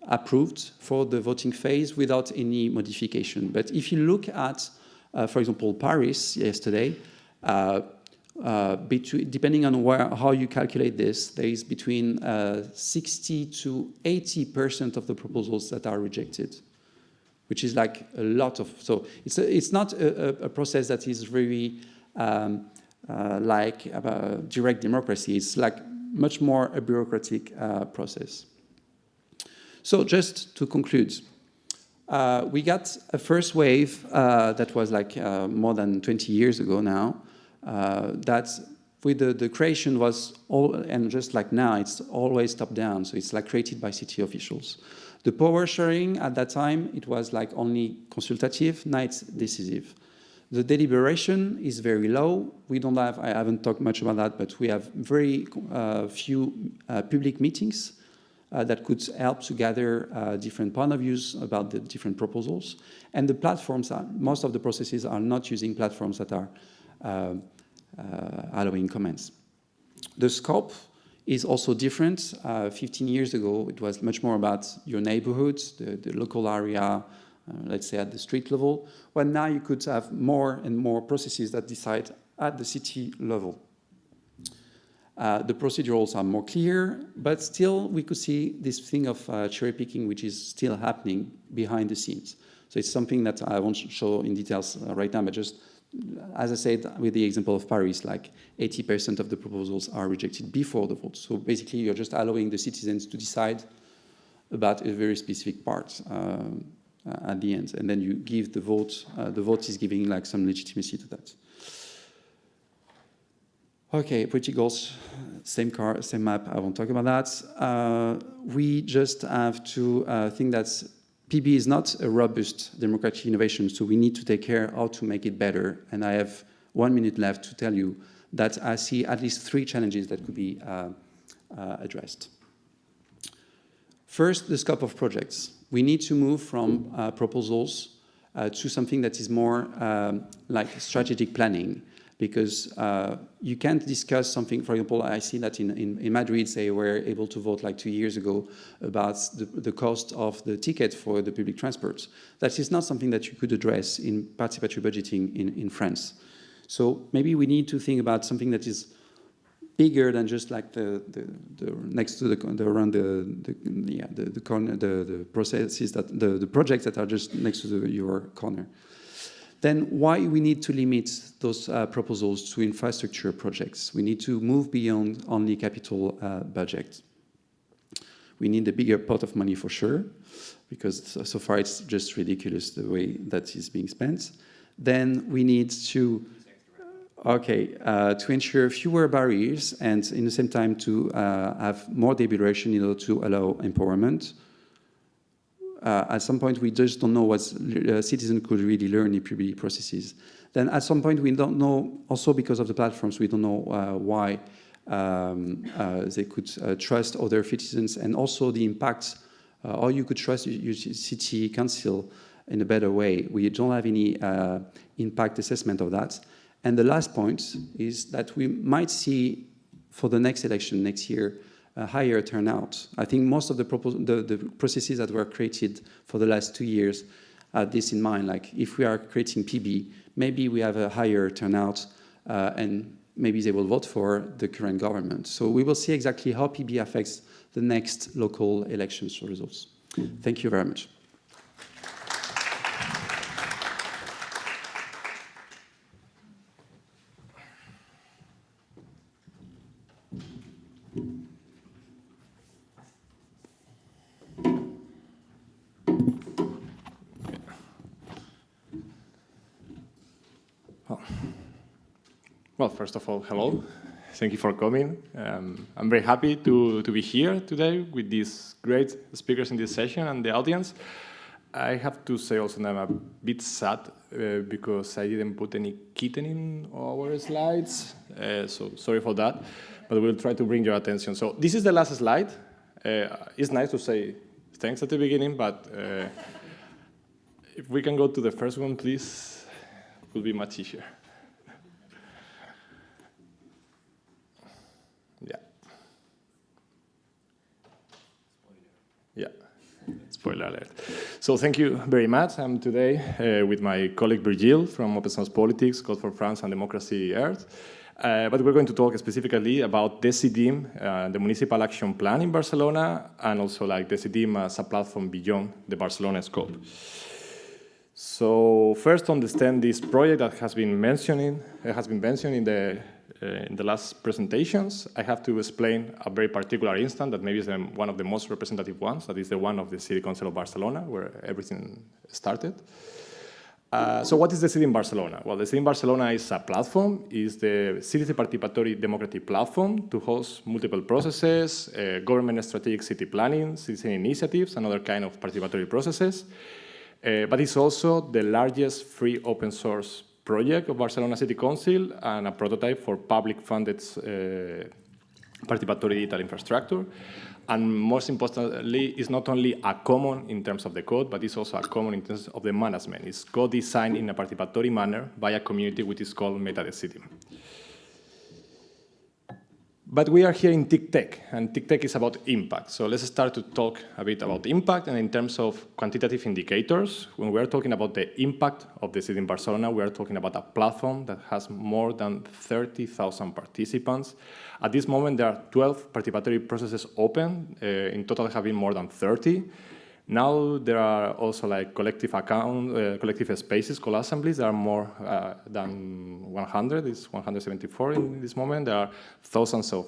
approved for the voting phase without any modification. But if you look at, for example, Paris yesterday, uh, uh, between, depending on where, how you calculate this, there is between uh, 60 to 80% of the proposals that are rejected, which is like a lot of, so it's, a, it's not a, a process that is very um, uh, like direct democracy. It's like much more a bureaucratic uh, process. So just to conclude, uh, we got a first wave uh, that was like uh, more than 20 years ago now, uh, that with the, the creation was all, and just like now, it's always top down. So it's like created by city officials. The power sharing at that time, it was like only consultative, now it's decisive. The deliberation is very low. We don't have, I haven't talked much about that, but we have very uh, few uh, public meetings uh, that could help to gather uh, different point of views about the different proposals. And the platforms, are, most of the processes are not using platforms that are uh, uh, allowing comments. The scope is also different. 15 years ago, it was much more about your neighborhoods, the, the local area, uh, let's say at the street level, well now you could have more and more processes that decide at the city level. Uh, the procedurals are more clear, but still we could see this thing of uh, cherry picking which is still happening behind the scenes. So it's something that I won't show in details uh, right now, but just as I said with the example of Paris, like 80% of the proposals are rejected before the vote. So basically you're just allowing the citizens to decide about a very specific part. Um, uh, at the end, and then you give the vote. Uh, the vote is giving like some legitimacy to that. Okay, pretty goals, same car, same map, I won't talk about that. Uh, we just have to uh, think that PB is not a robust democratic innovation, so we need to take care how to make it better. And I have one minute left to tell you that I see at least three challenges that could be uh, uh addressed. First, the scope of projects we need to move from uh, proposals uh, to something that is more um, like strategic planning because uh, you can't discuss something, for example, I see that in, in, in, Madrid they were able to vote like two years ago about the, the cost of the ticket for the public transport. That is not something that you could address in participatory budgeting in, in France. So maybe we need to think about something that is bigger than just like the, the, the next to the, the around the, the yeah the the corner the, the processes that the, the projects that are just next to the, your corner. Then why we need to limit those uh, proposals to infrastructure projects? We need to move beyond only capital uh, budget. We need a bigger pot of money for sure, because so, far it's just ridiculous the way that is being spent. Then we need to Okay, uh, to ensure fewer barriers and in the same time to uh, have more deliberation in order to allow empowerment. Uh, at some point, we just don't know what uh, citizens could really learn in PB processes. Then at some point, we don't know, also because of the platforms, we don't know uh, why um, uh, they could trust other citizens and also the impact, or you could trust your city council in a better way. We don't have any impact assessment of that. And the last point is that we might see for the next election next year higher turnout. I think most of the, the, the processes that were created for the last two years had this in mind, like if we are creating PB, maybe we have a higher turnout uh, and maybe they will vote for the current government. So we will see exactly how PB affects the next local elections results. Thank you very much. First of all, hello. Thank you for coming. Um, I'm very happy to, to be here today with these great speakers in this session and the audience. I have to say also that I'm a bit sad uh, because I didn't put any kitten in our slides, uh, so sorry for that, but we'll try to bring your attention. So this is the last slide. Uh, it's nice to say thanks at the beginning, but uh, if we can go to the first one, please, it will be much easier. Yeah. Yeah. Spoiler alert. So thank you very much. I'm today uh, with my colleague Virgile from Open Source Politics, Code for France and Democracy Earth. Uh, but we're going to talk specifically about Decidim, uh, the Municipal Action Plan in Barcelona, and also like Decidim as a platform beyond the Barcelona scope. So first, understand this project that has been mentioning uh, has been mentioned in the in the last presentations. I have to explain a very particular instance that maybe is one of the most representative ones. That is the one of the City Council of Barcelona, where everything started. Uh, so what is Decidim Barcelona? Well, Decidim Barcelona is a platform, is the Citizen Participatory Democratic Platform to host multiple processes, uh, government strategic city planning, citizen initiatives, and other kind of participatory processes. Uh, but it's also the largest free open source project of Barcelona City Council and a prototype for public funded uh, participatory digital infrastructure. And most importantly, it's not only a common in terms of the code, but it's also a common in terms of the management. It's co-designed in a participatory manner by a community which is called MetaDecidim. But we are here in TICTeC and TICTeC is about impact. So let's start to talk a bit about impact, and in terms of quantitative indicators, when we are talking about the impact of Decidim Barcelona, we are talking about a platform that has more than 30,000 participants. At this moment, there are 12 participatory processes open. Uh, in total, have been more than 30. Now there are also like collective account, uh, collective spaces, called assemblies. There are more uh, than 100. It's 174 in this moment. There are thousands of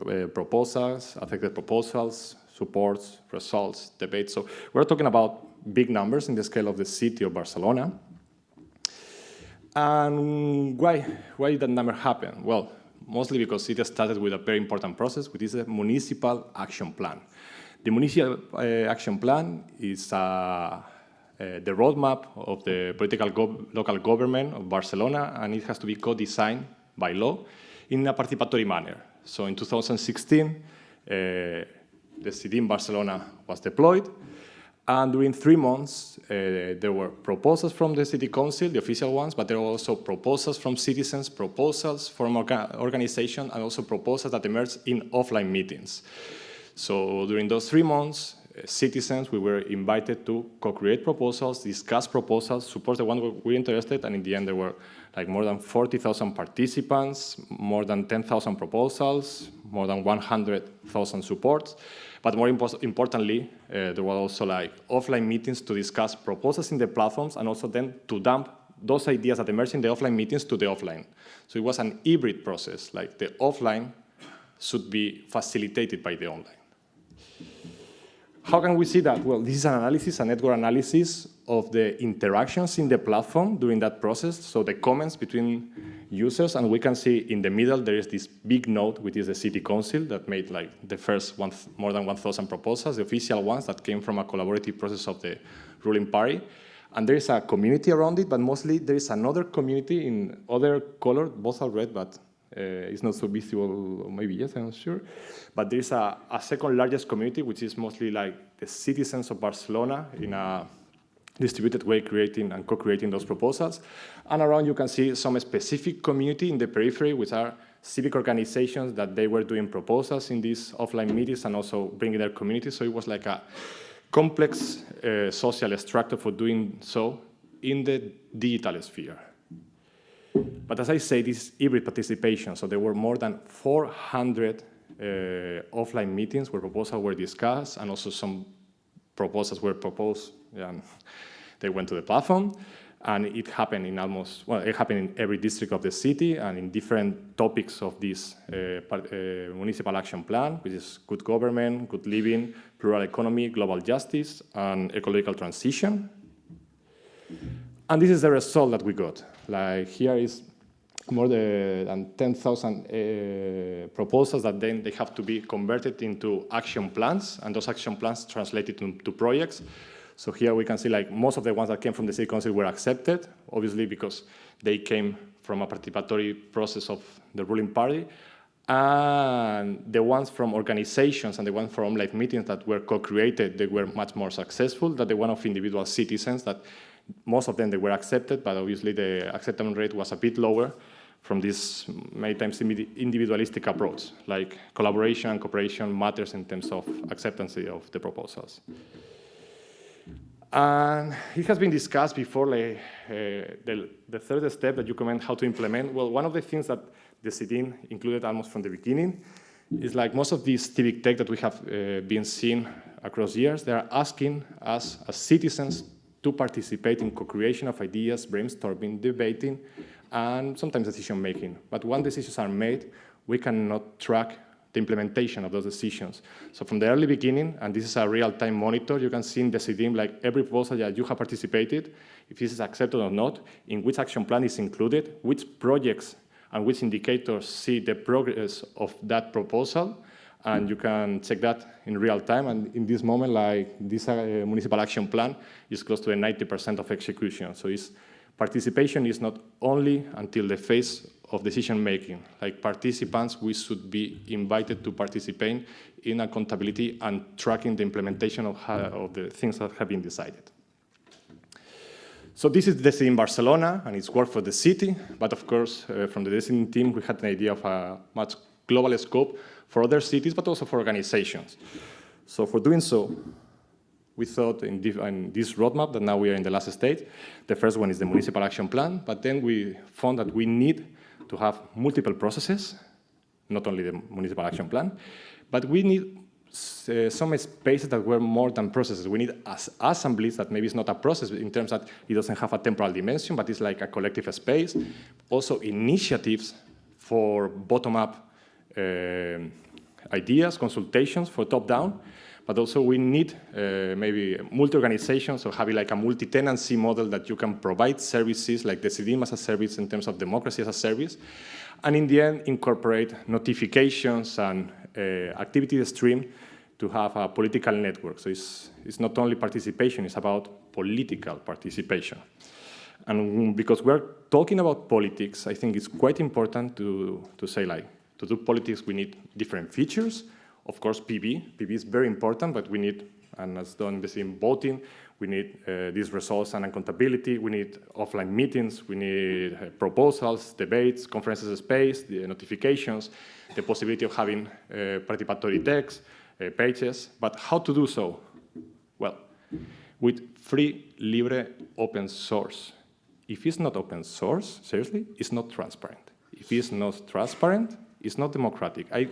uh, proposals, affected proposals, supports, results, debates. So we're talking about big numbers in the scale of the city of Barcelona. And why, why did that number happen? Well, mostly because it started with a very important process, which is a municipal action plan. The Municipal uh, Action Plan is uh, uh, the roadmap of the political local government of Barcelona, and it has to be co-designed by law in a participatory manner. So in 2016, the city in Barcelona was deployed, and during three months, uh, there were proposals from the city council, the official ones, but there were also proposals from citizens, proposals from orga organizations, and also proposals that emerged in offline meetings. So during those three months, uh, citizens, we were invited to co-create proposals, discuss proposals, support the one we were interested, and in the end there were like more than 40,000 participants, more than 10,000 proposals, more than 100,000 supports. But more impo importantly, uh, there were also like offline meetings to discuss proposals in the platforms and also then to dump those ideas that emerged in the offline meetings to the offline. So it was an hybrid process, like the offline should be facilitated by the online. How can we see that? Well, this is an analysis, a network analysis of the interactions in the platform during that process, so the comments between users, and we can see in the middle there is this big node, which is the city council that made like the first one, more than 1,000 proposals, the official ones that came from a collaborative process of the ruling party. And there is a community around it, but mostly there is another community in other color, both are red, but it's not so visible, maybe yes, I'm sure. But there is a, a, second largest community, which is mostly like the citizens of Barcelona in a distributed way, creating and co-creating those proposals. And around you can see some specific community in the periphery, which are civic organizations that they were doing proposals in these offline meetings and also bringing their community. So it was like a complex uh, social structure for doing so in the digital sphere. But as I say, this is hybrid participation. So there were more than 400 uh, offline meetings where proposals were discussed and also some proposals were proposed and they went to the platform. And it happened in almost, well, it happened in every district of the city and in different topics of this uh, uh, municipal action plan, which is good government, good living, plural economy, global justice, and ecological transition. And this is the result that we got. Like here is more than 10,000 uh, proposals that then they have to be converted into action plans, and those action plans translated to, to projects. So here we can see like most of the ones that came from the city council were accepted, obviously because they came from a participatory process of the ruling party. And the ones from organizations and the ones from like meetings that were co-created, they were much more successful than the one of individual citizens that most of them they were accepted, but obviously the acceptance rate was a bit lower from this many times individualistic approach, like collaboration and cooperation matters in terms of acceptance of the proposals. And it has been discussed before, like, uh, the, the, third step that you comment how to implement. Well, one of the things that Decidim included almost from the beginning is like most of these civic tech that we have uh, been seeing across years, they are asking us as citizens to participate in co-creation of ideas, brainstorming, debating, and sometimes decision making. But once decisions are made, we cannot track the implementation of those decisions. So from the early beginning, and this is a real-time monitor, you can see in Decidim like every proposal that you have participated, if this is accepted or not, in which action plan is included, which projects and which indicators see the progress of that proposal, and you can check that in real time. And in this moment, like this uh, municipal action plan is close to a 90% of execution. So it's, participation is not only until the phase of decision making. Like participants, we should be invited to participate in accountability and tracking the implementation of, how, of the things that have been decided. So this is Decidim Barcelona, and it's work for the city. But of course, uh, from the design team, we had an idea of a much global scope for other cities, but also for organizations. So for doing so, we thought in, this roadmap that now we are in the last stage. The first one is the municipal action plan, but then we found that we need to have multiple processes, not only the municipal action plan, but we need uh, some spaces that were more than processes. We need as assemblies that maybe it's not a process in terms that it doesn't have a temporal dimension, but it's like a collective space. Also initiatives for bottom-up uh, ideas, consultations for top-down, but also we need uh, maybe multi-organizations, or having like a multi-tenancy model that you can provide services like Decidim as a service in terms of democracy as a service, and in the end incorporate notifications and uh, activity stream to have a political network. So it's, it's not only participation, it's about political participation. And because we're talking about politics, I think it's quite important to, to say like, to do politics, we need different features, of course, PB. PB is very important, but we need, and as done the same voting, we need uh, these results and accountability. We need offline meetings. We need uh, proposals, debates, conferences space, the notifications, the possibility of having uh, participatory text, uh, pages. But how to do so? Well, with free, libre, open source. If it's not open source, seriously, it's not transparent. If it's not transparent, it's not democratic. I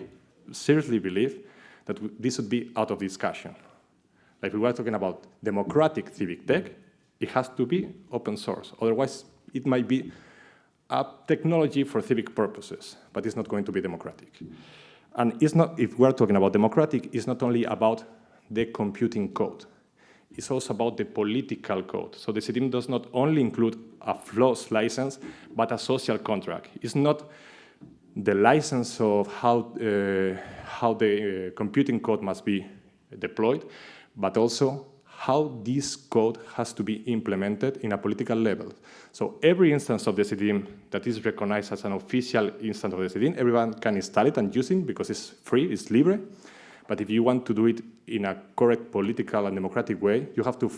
seriously believe that this would be out of discussion. Like we were talking about democratic civic tech, it has to be open source. Otherwise, it might be a technology for civic purposes, but it's not going to be democratic. And it's not, if we're talking about democratic, it's not only about the computing code. It's also about the political code. So Decidim does not only include a FLOSS license, but a social contract. It's not the license of how, uh, how the uh, computing code must be deployed, but also how this code has to be implemented in a political level. So every instance of Decidim that is recognized as an official instance of Decidim, everyone can install it and use it because it's free, it's libre. But if you want to do it in a correct political and democratic way, you have to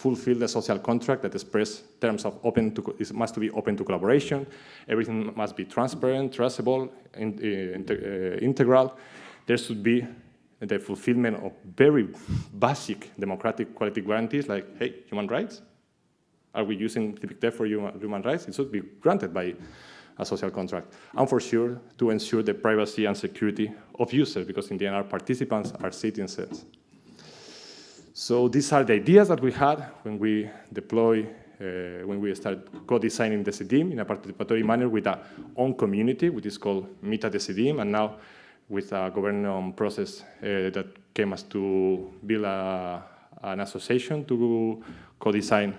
fulfill the social contract that express terms of open to, it must be open to collaboration, everything must be transparent, traceable, in, uh, integral. There should be the fulfillment of very basic democratic quality guarantees like, hey, human rights? Are we using civic tech for human rights? It should be granted by a social contract. And for sure, to ensure the privacy and security of users, because in the end, our participants are citizens. So these are the ideas that we had when we deploy, uh, when we start co-designing Decidim in a participatory manner with our own community, which is called MetaDecidim and now with a governance process uh, that came us to build a, an association to co-design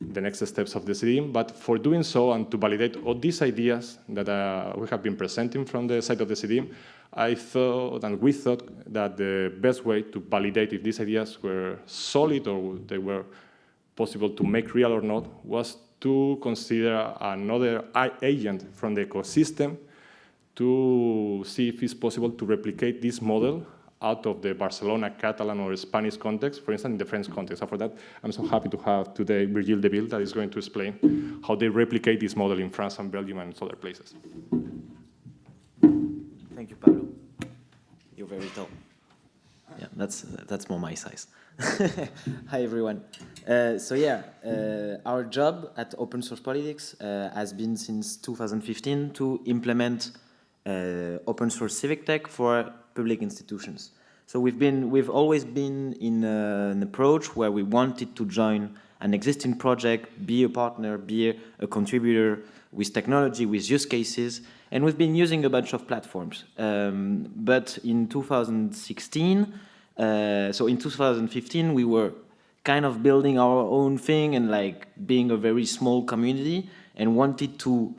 the next steps of Decidim. But for doing so and to validate all these ideas that uh, we have been presenting from the side of Decidim, I thought and we thought that the best way to validate if these ideas were solid or they were possible to make real or not was to consider another agent from the ecosystem to see if it's possible to replicate this model out of the Barcelona, Catalan, or Spanish context, for instance, in the French context. And for that, I'm so happy to have today Virgile Deville that is going to explain how they replicate this model in France and Belgium and other places. Thank you, Pablo. You're very tall. Yeah, that's that's more my size. Hi, everyone. Uh, so yeah, uh, our job at Open Source Politics uh, has been since 2015 to implement uh, open source civic tech for public institutions. So we've been we've always been in an approach where we wanted to join an existing project, be a partner, be a, a contributor with technology, with use cases, and we've been using a bunch of platforms. Um, but in 2016, uh, so in 2015, we were kind of building our own thing and like being a very small community and wanted to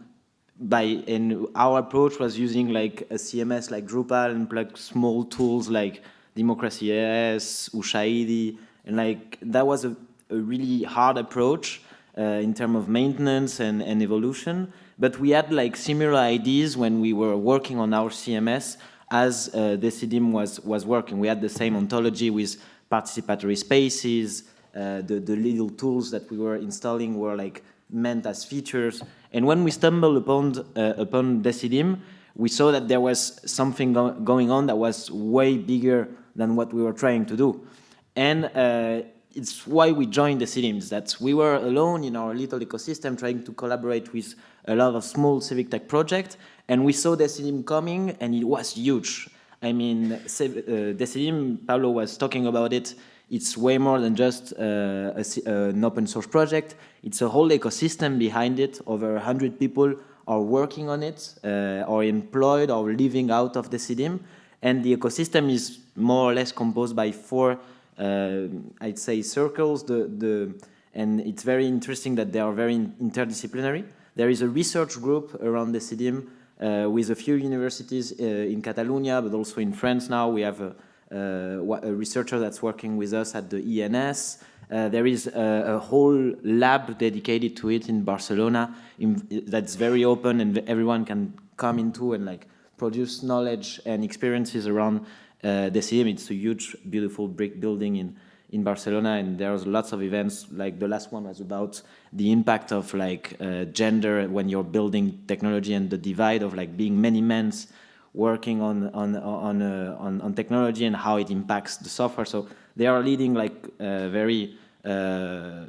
by and our approach was using like a CMS like Drupal and like small tools like Democracy AS, Ushahidi, and like that was a, a really hard approach uh, in terms of maintenance and, and evolution. But we had like similar ideas when we were working on our CMS as uh, Decidim was, was working. We had the same ontology with participatory spaces, uh, the, the little tools that we were installing were like meant as features. And when we stumbled upon, uh, upon Decidim, we saw that there was something go going on that was way bigger than what we were trying to do. And uh, it's why we joined the Decidim, that we were alone in our little ecosystem trying to collaborate with a lot of small civic tech projects, and we saw Decidim coming, and it was huge. I mean, uh, Decidim, Pablo was talking about it, it's way more than just uh, a, uh, an open source project. It's a whole ecosystem behind it. Over 100 people are working on it, uh, or employed, or living out of Decidim. And the ecosystem is more or less composed by four, uh, I'd say, circles. The, the, and it's very interesting that they are very interdisciplinary. There is a research group around Decidim uh, with a few universities uh, in Catalonia, but also in France now. We have a, uh, a researcher that's working with us at the ENS. Uh, there is a, a, whole lab dedicated to it in Barcelona in, that's very open and everyone can come into and like produce knowledge and experiences around uh, Decidim. It's a huge, beautiful brick building in, in Barcelona and there's lots of events like the last one was about the impact of like uh, gender when you're building technology and the divide of like being many men's working on on on, uh, on, on technology and how it impacts the software. So they are leading like uh, very uh,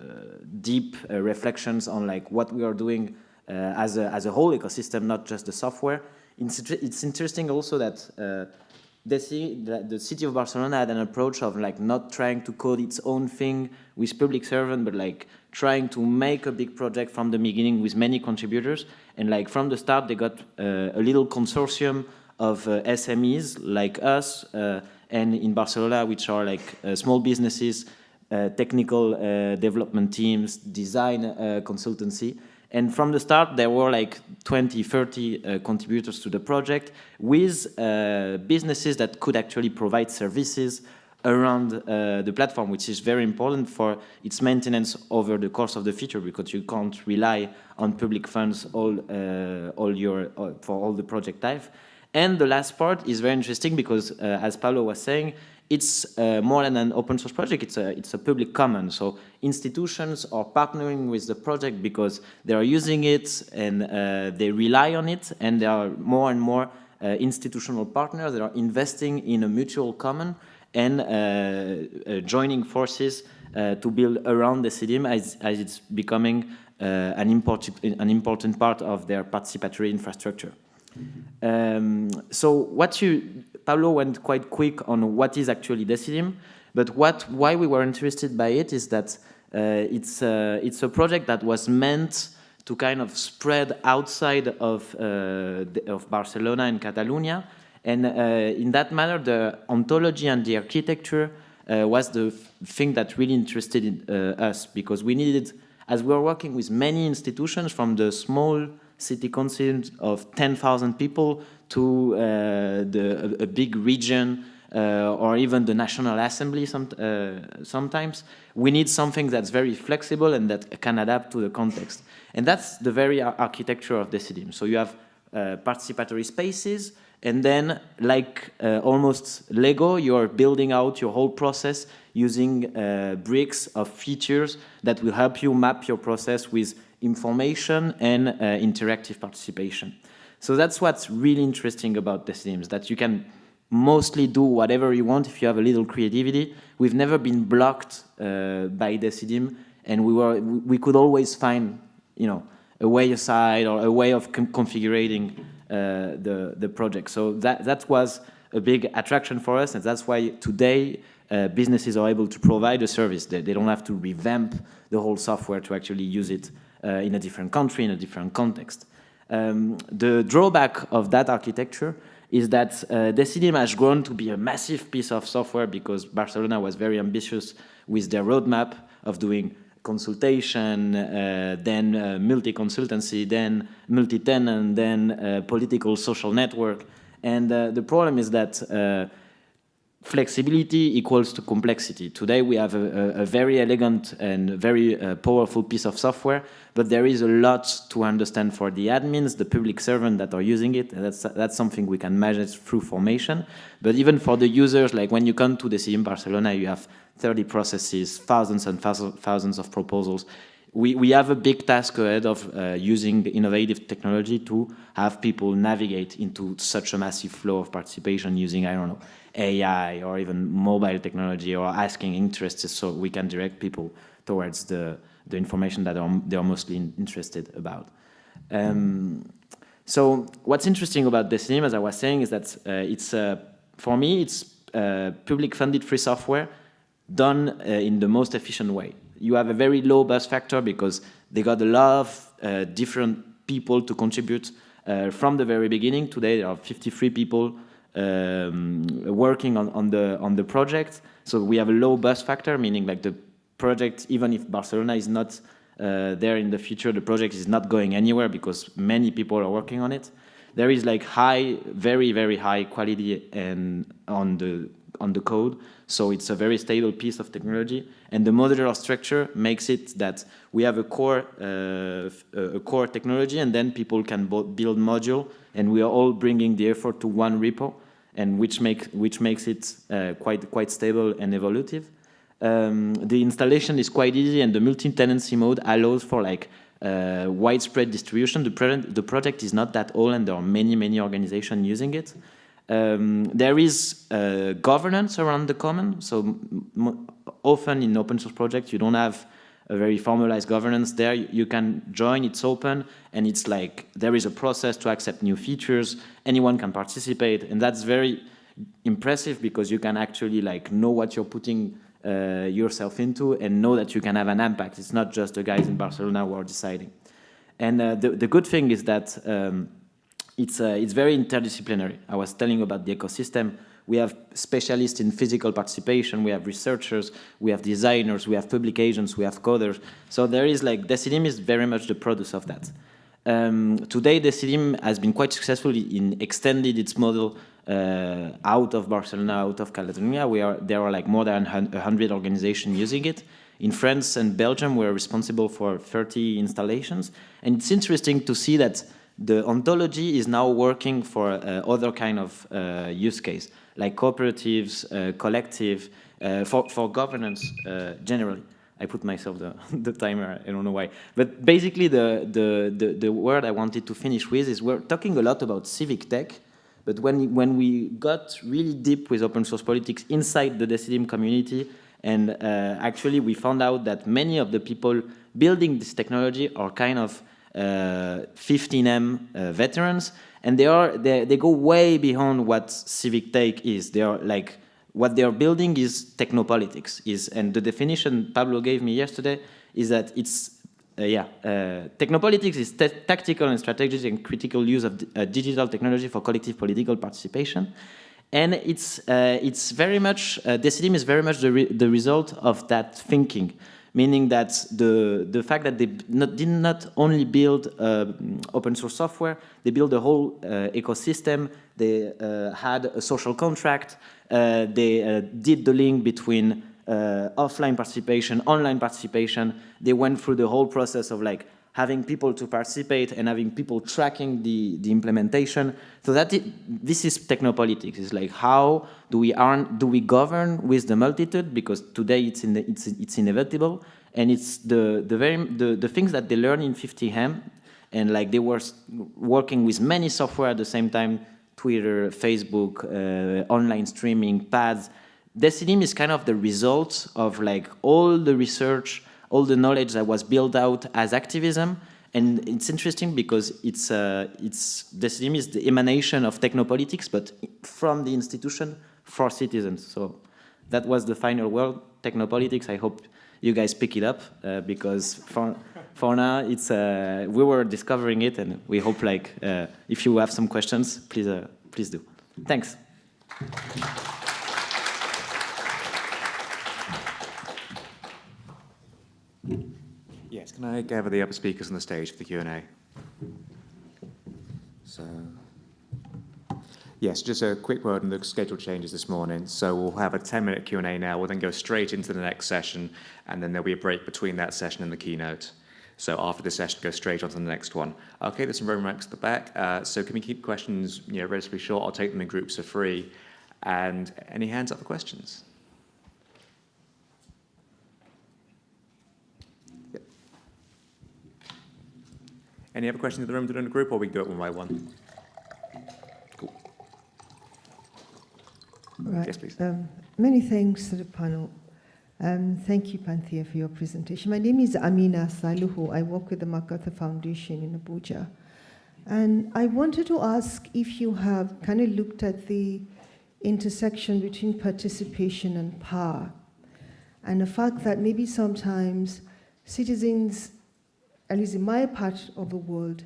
deep uh, reflections on like what we are doing uh, as a as a whole ecosystem, not just the software. It's, it's interesting also that the, the city of Barcelona had an approach of like not trying to code its own thing with public servant, but like trying to make a big project from the beginning with many contributors. And like from the start, they got uh, a little consortium of uh, SMEs like us uh, and in Barcelona, which are like uh, small businesses, uh, technical uh, development teams, design consultancy. And from the start, there were like 20, 30 contributors to the project with businesses that could actually provide services around uh, the platform, which is very important for its maintenance over the course of the future, because you can't rely on public funds all, uh, all your, uh, for all the project type. And the last part is very interesting because, uh, as Paulo was saying, it's uh, more than an open source project, it's a, it's a public common. So institutions are partnering with the project because they are using it and uh, they rely on it and there are more and more uh, institutional partners that are investing in a mutual common and uh, uh, joining forces to build around Decidim as, as it's becoming an, important, an important part of their participatory infrastructure. Um, so what you, Pablo went quite quick on what is actually Decidim, but what, why we were interested by it is that uh, it's, uh, it's a project that was meant to kind of spread outside of, uh, of Barcelona and Catalonia. And in that manner, the ontology and the architecture was the thing that really interested in, us because we needed as we were working with many institutions from the small city council of 10,000 people to uh, the, a, a big region uh, or even the National Assembly some, uh, sometimes, we need something that's very flexible and that can adapt to the context. And that's the very ar architecture of Decidim. So you have uh, participatory spaces, and then, like uh, almost Lego, you're building out your whole process using uh, bricks of features that will help you map your process with information and uh, interactive participation. So that's what's really interesting about Decidim, that you can mostly do whatever you want if you have a little creativity. We've never been blocked uh, by Decidim, and we were we could always find, you know, a way aside or a way of configuring uh, the the project. So that that was a big attraction for us, and that's why today uh, businesses are able to provide a service. They, they don't have to revamp the whole software to actually use it in a different country, in a different context. Um, the drawback of that architecture is that uh, Decidim has grown to be a massive piece of software because Barcelona was very ambitious with their roadmap of doing consultation, uh, then uh, multi-consultancy, then multi-tenant, then uh, political social network. And uh, the problem is that uh, flexibility equals to complexity. Today we have a, a, very elegant and very uh, powerful piece of software, but there is a lot to understand for the admins, the public servant that are using it, and that's, that's something we can manage through formation. But even for the users, like when you come to Decidim Barcelona, you have 30 processes, thousands and thousands of proposals. We, we have a big task ahead of uh, using innovative technology to have people navigate into such a massive flow of participation using, I don't know, AI or even mobile technology or asking interests so we can direct people towards the, the information that are, they are mostly interested about. Um, so what's interesting about Decidim, as I was saying, is that uh, it's, uh, for me, it's uh, public funded free software done uh, in the most efficient way. You have a very low buzz factor because they got a lot of uh, different people to contribute uh, from the very beginning. Today there are 53 people um, working on, on, the, on the project. So we have a low buzz factor, meaning like the project, even if Barcelona is not uh, there in the future, the project is not going anywhere because many people are working on it. There is like high, very, very high quality and on the on the code. So it's a very stable piece of technology. And the modular structure makes it that we have a core, uh, a core technology and then people can build module and we are all bringing the effort to one repo and which, make, which makes it uh, quite, quite stable and evolutive. Um, the installation is quite easy and the multi-tenancy mode allows for like uh, widespread distribution. The, the project is not that old and there are many, many organizations using it. Um, there is uh, governance around the common, so often in open source projects you don't have a very formalized governance there. You can join, it's open, and it's like there is a process to accept new features, anyone can participate, and that's very impressive because you can actually like know what you're putting uh, yourself into and know that you can have an impact. It's not just the guys in Barcelona who are deciding. And uh, the, the good thing is that um, it's, uh, it's very interdisciplinary. I was telling about the ecosystem. We have specialists in physical participation, we have researchers, we have designers, we have public agents, we have coders. So there is like, Decidim is very much the product of that. Um, today, Decidim has been quite successful in extended its model uh, out of Barcelona, out of Catalonia. We are, there are like more than 100 organizations using it. In France and Belgium, we're responsible for 30 installations. And it's interesting to see that the ontology is now working for uh, other kind of uh, use case, like cooperatives, uh, collective, uh, for, for governance uh, generally. I put myself the, the timer, I don't know why. But basically the, the, the, the word I wanted to finish with is we're talking a lot about civic tech, but when, when we got really deep with open source politics inside the Decidim community, and uh, actually we found out that many of the people building this technology are kind of 15M uh, uh, veterans, and they are they, they go way beyond what civic tech is. They are like what they are building is technopolitics. Is and the definition Pablo gave me yesterday is that it's uh, yeah, uh, technopolitics is tactical and strategic and critical use of uh, digital technology for collective political participation. And it's, uh, it's very much, Decidim is very much the, re the result of that thinking. Meaning that the, the fact that they not, did not only build uh, open source software, they built a whole uh, ecosystem, they uh, had a social contract, uh, they uh, did the link between uh, offline participation, online participation. They went through the whole process of like having people to participate and having people tracking the, the implementation. So that i this is technopolitics. It's like how do we earn, do we govern with the multitude? Because today it's in the, it's it's inevitable, and it's the the very the, the things that they learn in 15M, and like they were working with many software at the same time, Twitter, Facebook, uh, online streaming, pads. Decidim is kind of the result of like all the research, all the knowledge that was built out as activism. And it's interesting because it's, uh, it's, Decidim is the emanation of technopolitics, but from the institution for citizens. So that was the final word, technopolitics. I hope you guys pick it up uh, because for, for now it's, uh, we were discovering it and we hope like, uh, if you have some questions, please, uh, please do. Thanks. Yes, can I gather the other speakers on the stage for the Q&A? So, yes, just a quick word on the schedule changes this morning. So we'll have a 10-minute Q&A now. We'll then go straight into the next session, and then there'll be a break between that session and the keynote. So after this session, go straight on to the next one. Okay, there's some room mics at the back. Uh, so can we keep questions, you know, relatively short? I'll take them in groups of three. And any hands up for questions? Any other questions in the room during the group, or we go one by one? Cool. Right. Yes, please. Um, many thanks to the panel. Um, thank you, Panthea, for your presentation. My name is Amina Salihu. I work with the MacArthur Foundation in Abuja. And I wanted to ask if you have kind of looked at the intersection between participation and power, and the fact that maybe sometimes citizens, at least in my part of the world,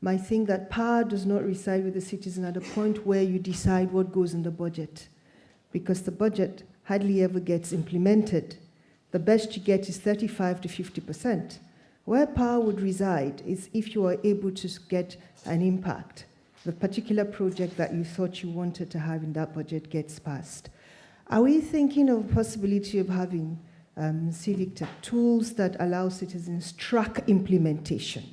might think that power does not reside with the citizen at the point where you decide what goes in the budget because the budget hardly ever gets implemented. The best you get is 35 to 50%. Where power would reside is if you are able to get an impact. The particular project that you thought you wanted to have in that budget gets passed. Are we thinking of possibility of having um, civic tools that allow citizens track implementation?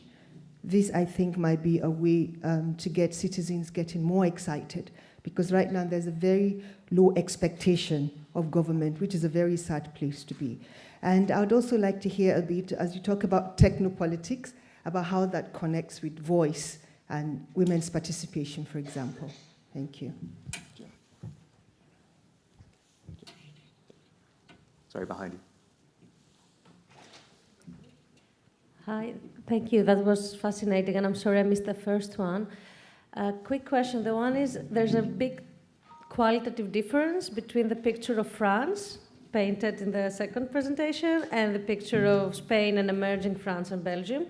This, I think, might be a way um, to get citizens getting more excited because right now there's a very low expectation of government, which is a very sad place to be. And I'd also like to hear a bit, as you talk about technopolitics, about how that connects with voice and women's participation, for example. Thank you. Sorry, behind you. Hi, thank you. That was fascinating, and I'm sorry I missed the first one. Uh, quick question. The one is there's a big qualitative difference between the picture of France, painted in the second presentation, and the picture of Spain and emerging France and Belgium.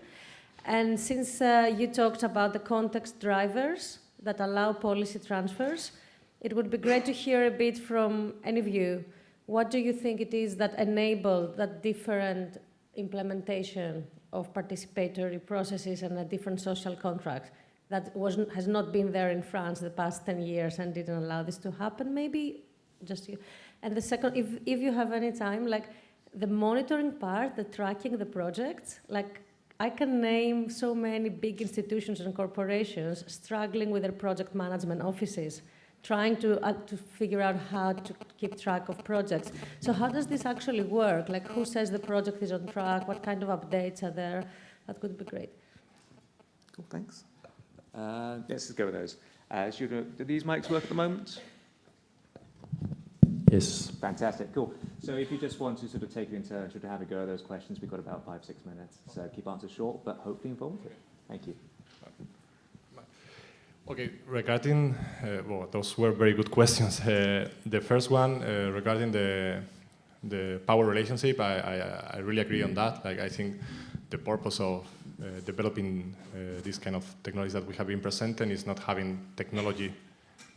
And since uh, you talked about the context drivers that allow policy transfers, it would be great to hear a bit from any of you. What do you think it is that enabled that different implementation of participatory processes and a different social contract that wasn't, has not been there in France the past 10 years and didn't allow this to happen, maybe? Just you. And the second, if, if you have any time, like the monitoring part, the tracking the projects, like I can name so many big institutions and corporations struggling with their project management offices, trying to, uh, to figure out how to keep track of projects. So how does this actually work? Like who says the project is on track? What kind of updates are there? That would be great. Cool, thanks. Uh, let's go with those. Uh, should, uh, do these mics work at the moment? Yes. Fantastic, cool. So if you just want to sort of take it in turn, should have a go at those questions, we've got about five, six minutes. So keep answers short, but hopefully informative. Thank you. Okay, regarding, uh, well, those were very good questions. Uh, the first one uh, regarding the the power relationship, I, I, I really agree on that. Like, I think the purpose of uh, developing uh, this kind of technologies that we have been presenting is not having technology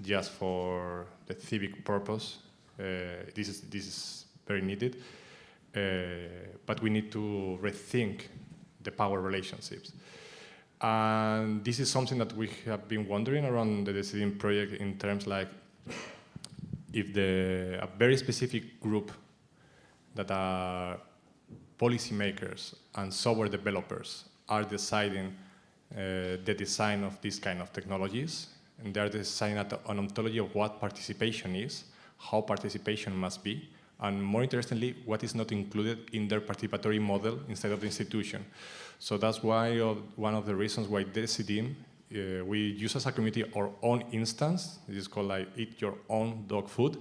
just for the civic purpose. Uh, this is this is very needed, but we need to rethink the power relationships. And this is something that we have been wondering around the Decidim project in terms like if the, a very specific group that are policymakers and software developers are deciding uh, the design of these kind of technologies, and they're designing an ontology of what participation is, how participation must be, and more interestingly, what is not included in their participatory model instead of the institution. So that's why uh, one of the reasons why Decidim, uh, we use as a community our own instance. It is called like eat your own dog food,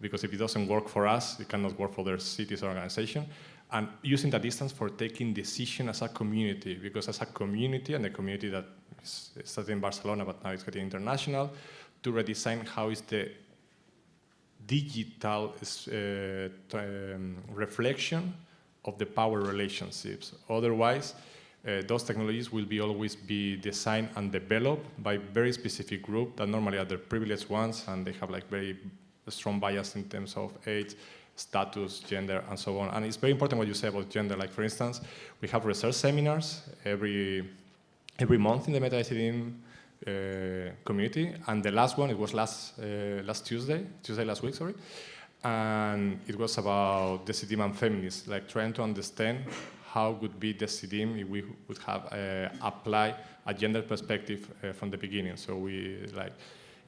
because if it doesn't work for us, it cannot work for their cities or organization. And using that distance for taking decision as a community, because as a community, and the community that is started in Barcelona, but now it's getting international, to redesign how is the digital uh, um, reflection of the power relationships. Otherwise, uh, those technologies will be always be designed and developed by very specific group that normally are the privileged ones and they have like very strong bias in terms of age, status, gender, and so on. And it's very important what you say about gender. Like for instance, we have research seminars every every month in the MetaDecidim uh, community, and the last one it was last uh, last Tuesday, Tuesday last week, sorry, and it was about Decidim and feminists, like trying to understand how would be Decidim if we would have uh, apply a gender perspective uh, from the beginning. So we like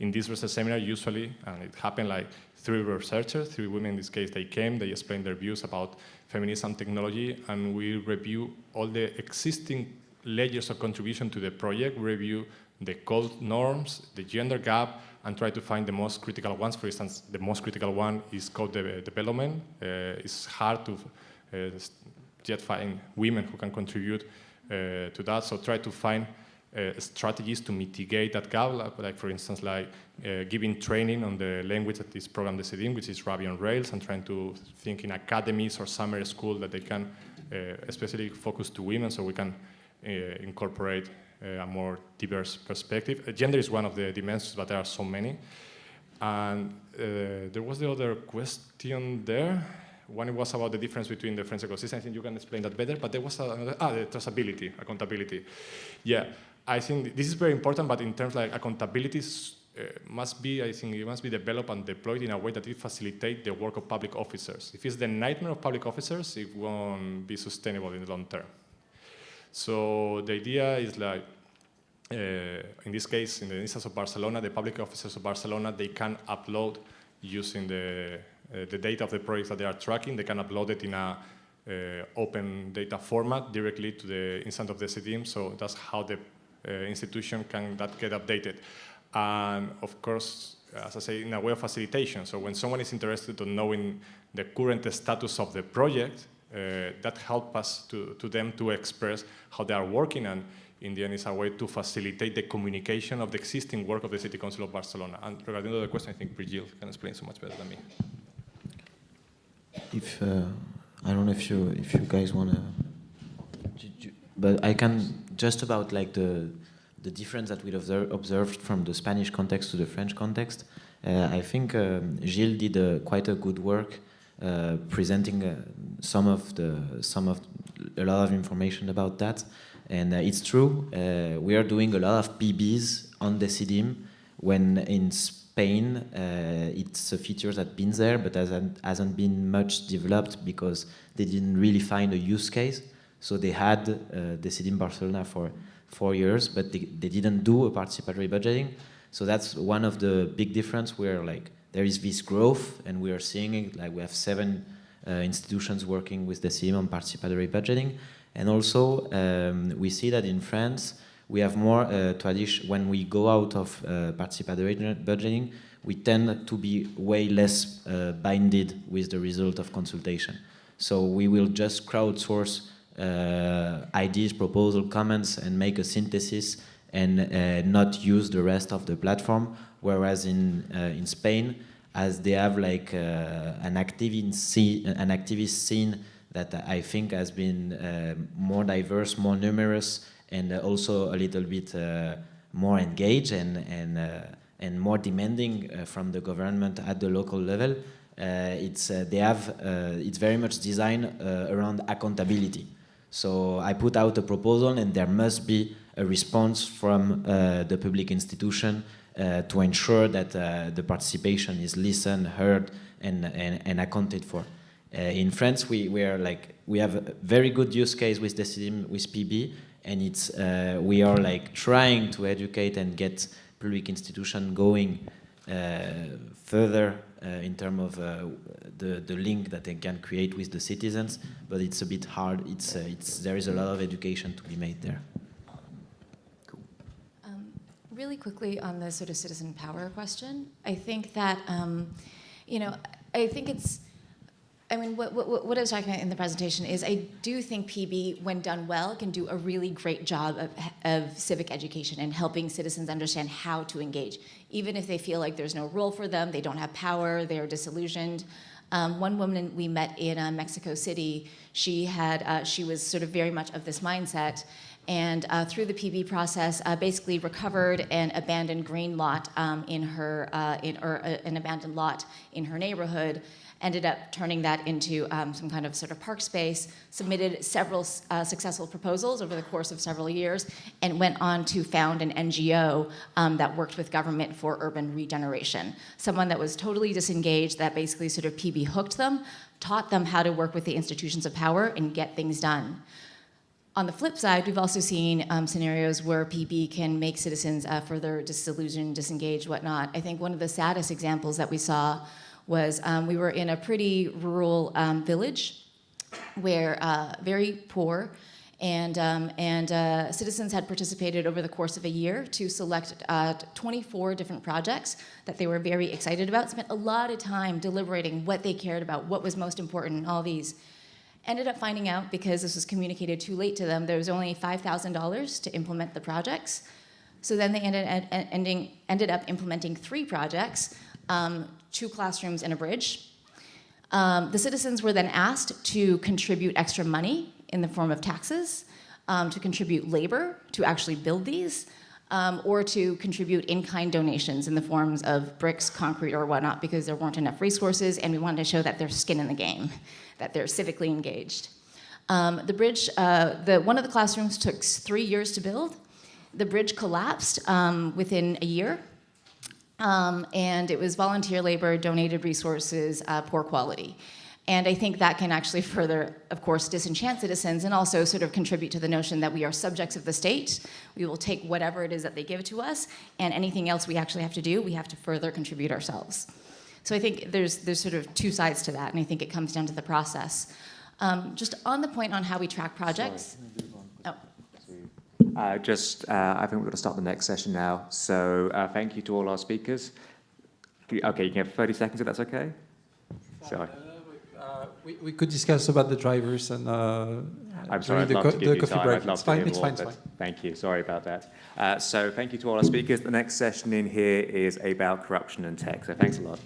in this research seminar usually, and it happened like three researchers, three women in this case, they came, they explained their views about feminism technology, and we review all the existing layers of contribution to the project, review the code norms, the gender gap, and try to find the most critical ones. For instance, the most critical one is code de development. Uh, it's hard to uh, yet find women who can contribute uh, to that, so try to find uh, strategies to mitigate that gap, like, for instance, like uh, giving training on the language that this program Decidim, which is Ruby on Rails, and trying to think in academies or summer school that they can uh, especially focus to women so we can uh, incorporate uh, a more diverse perspective. Uh, gender is one of the dimensions, but there are so many. And there was the other question there. One was about the difference between the French ecosystem. I think you can explain that better. But there was another, ah, the traceability, accountability. Yeah, I think this is very important, but in terms like accountability uh, must be, I think it must be developed and deployed in a way that it facilitates the work of public officers. If it's the nightmare of public officers, it won't be sustainable in the long term. So the idea is like, uh, in this case, in the instance of Barcelona, the public officers of Barcelona, they can upload using the, the data of the projects that they are tracking, they can upload it in a uh, open data format directly to the instance of Decidim. So that's how the uh, institution can that get updated. And of course, as I say, in a way of facilitation. So when someone is interested in knowing the current status of the project, uh, that helps us to, to them to express how they are working and in the end is a way to facilitate the communication of the existing work of the City Council of Barcelona. And regarding the other question, I think Virgile can explain so much better than me. If uh, I don't know if you if you guys want to, but I can just about like the the difference that we observe, observed from the Spanish context to the French context. Uh, I think um, Gilles did a, quite a good work uh, presenting uh, some of the some of a lot of information about that. And uh, it's true, uh, we are doing a lot of PBs on Decidim when in Spain uh, it's a feature that's been there but hasn't, hasn't been much developed because they didn't really find a use case. So they had uh, in Barcelona for four years, but they, they didn't do a participatory budgeting. So that's one of the big difference where like there is this growth and we are seeing it, like we have seven uh, institutions working with Decidim on participatory budgeting. And also, um, we see that in France, we have more uh, tradition, when we go out of uh, participatory budgeting, we tend to be way less uh, binded with the result of consultation. So we will just crowdsource uh, ideas, proposal, comments, and make a synthesis and uh, not use the rest of the platform. Whereas in, uh, in Spain, as they have like an, activist scene, an activist scene that I think has been uh, more diverse, more numerous, and uh, also a little bit uh, more engaged and, and, and more demanding from the government at the local level. Uh, it's uh, they have uh, it's very much designed uh, around accountability. So I put out a proposal, and there must be a response from uh, the public institution uh, to ensure that uh, the participation is listened, heard, and, and, and accounted for. Uh, in France, we, we are like we have a very good use case with the with PB, and it's uh, we are like trying to educate and get public institution going uh, further uh, in terms of uh, the the link that they can create with the citizens. But it's a bit hard. It's uh, it's there is a lot of education to be made there. Um, Really quickly on the sort of citizen power question, I think that, um, you know, I think it's, I mean, what, what, what I was talking about in the presentation is I do think PB, when done well, can do a really great job of, of civic education and helping citizens understand how to engage. Even if they feel like there's no role for them, they don't have power, they're disillusioned. Um, one woman we met in uh, Mexico City, she had, uh, she was sort of very much of this mindset, and uh, through the PB process, uh, basically recovered an abandoned green lot um, in her, uh, in, or uh, an abandoned lot in her neighborhood, ended up turning that into um, some kind of sort of park space, submitted several uh, successful proposals over the course of several years, and went on to found an NGO um, that worked with government for urban regeneration. Someone that was totally disengaged, that basically sort of PB hooked them, taught them how to work with the institutions of power and get things done. On the flip side, we've also seen um, scenarios where PB can make citizens uh, further disillusioned, disengaged, whatnot. I think one of the saddest examples that we saw was um, we were in a pretty rural um, village where uh, very poor and, um, and uh, citizens had participated over the course of a year to select uh, 24 different projects that they were very excited about, spent a lot of time deliberating what they cared about, what was most important, all these. Ended up finding out, because this was communicated too late to them, there was only $5,000 to implement the projects. So then they ended, ed- ending, ended up implementing three projects, um, two classrooms and a bridge. Um, the citizens were then asked to contribute extra money in the form of taxes, um, to contribute labor to actually build these, um, or to contribute in-kind donations in the forms of bricks, concrete, or whatnot, because there weren't enough resources, and we wanted to show that there's skin in the game, that they're civically engaged. Um, the bridge, uh, the, one of the classrooms took three years to build. The bridge collapsed um, within a year, um, and it was volunteer labor, donated resources, uh, poor quality. And I think that can actually further, of course, disenchant citizens and also sort of contribute to the notion that we are subjects of the state. We will take whatever it is that they give to us, and anything else we actually have to do, we have to further contribute ourselves. So I think there's, there's sort of two sides to that, and I think it comes down to the process. Um, just on the point on how we track projects. Oh, Uh, just, uh, I think we're going to start the next session now. So uh, thank you to all our speakers. Okay, you can have 30 seconds if that's okay. Sorry. Uh, we, we could discuss about the drivers and uh, I'm sorry, the, co- the coffee time. break. It's fine. It's fine. It's fine. Thank you. Sorry about that. Uh, so thank you to all our speakers. The next session in here is about corruption and tech. So thanks a lot.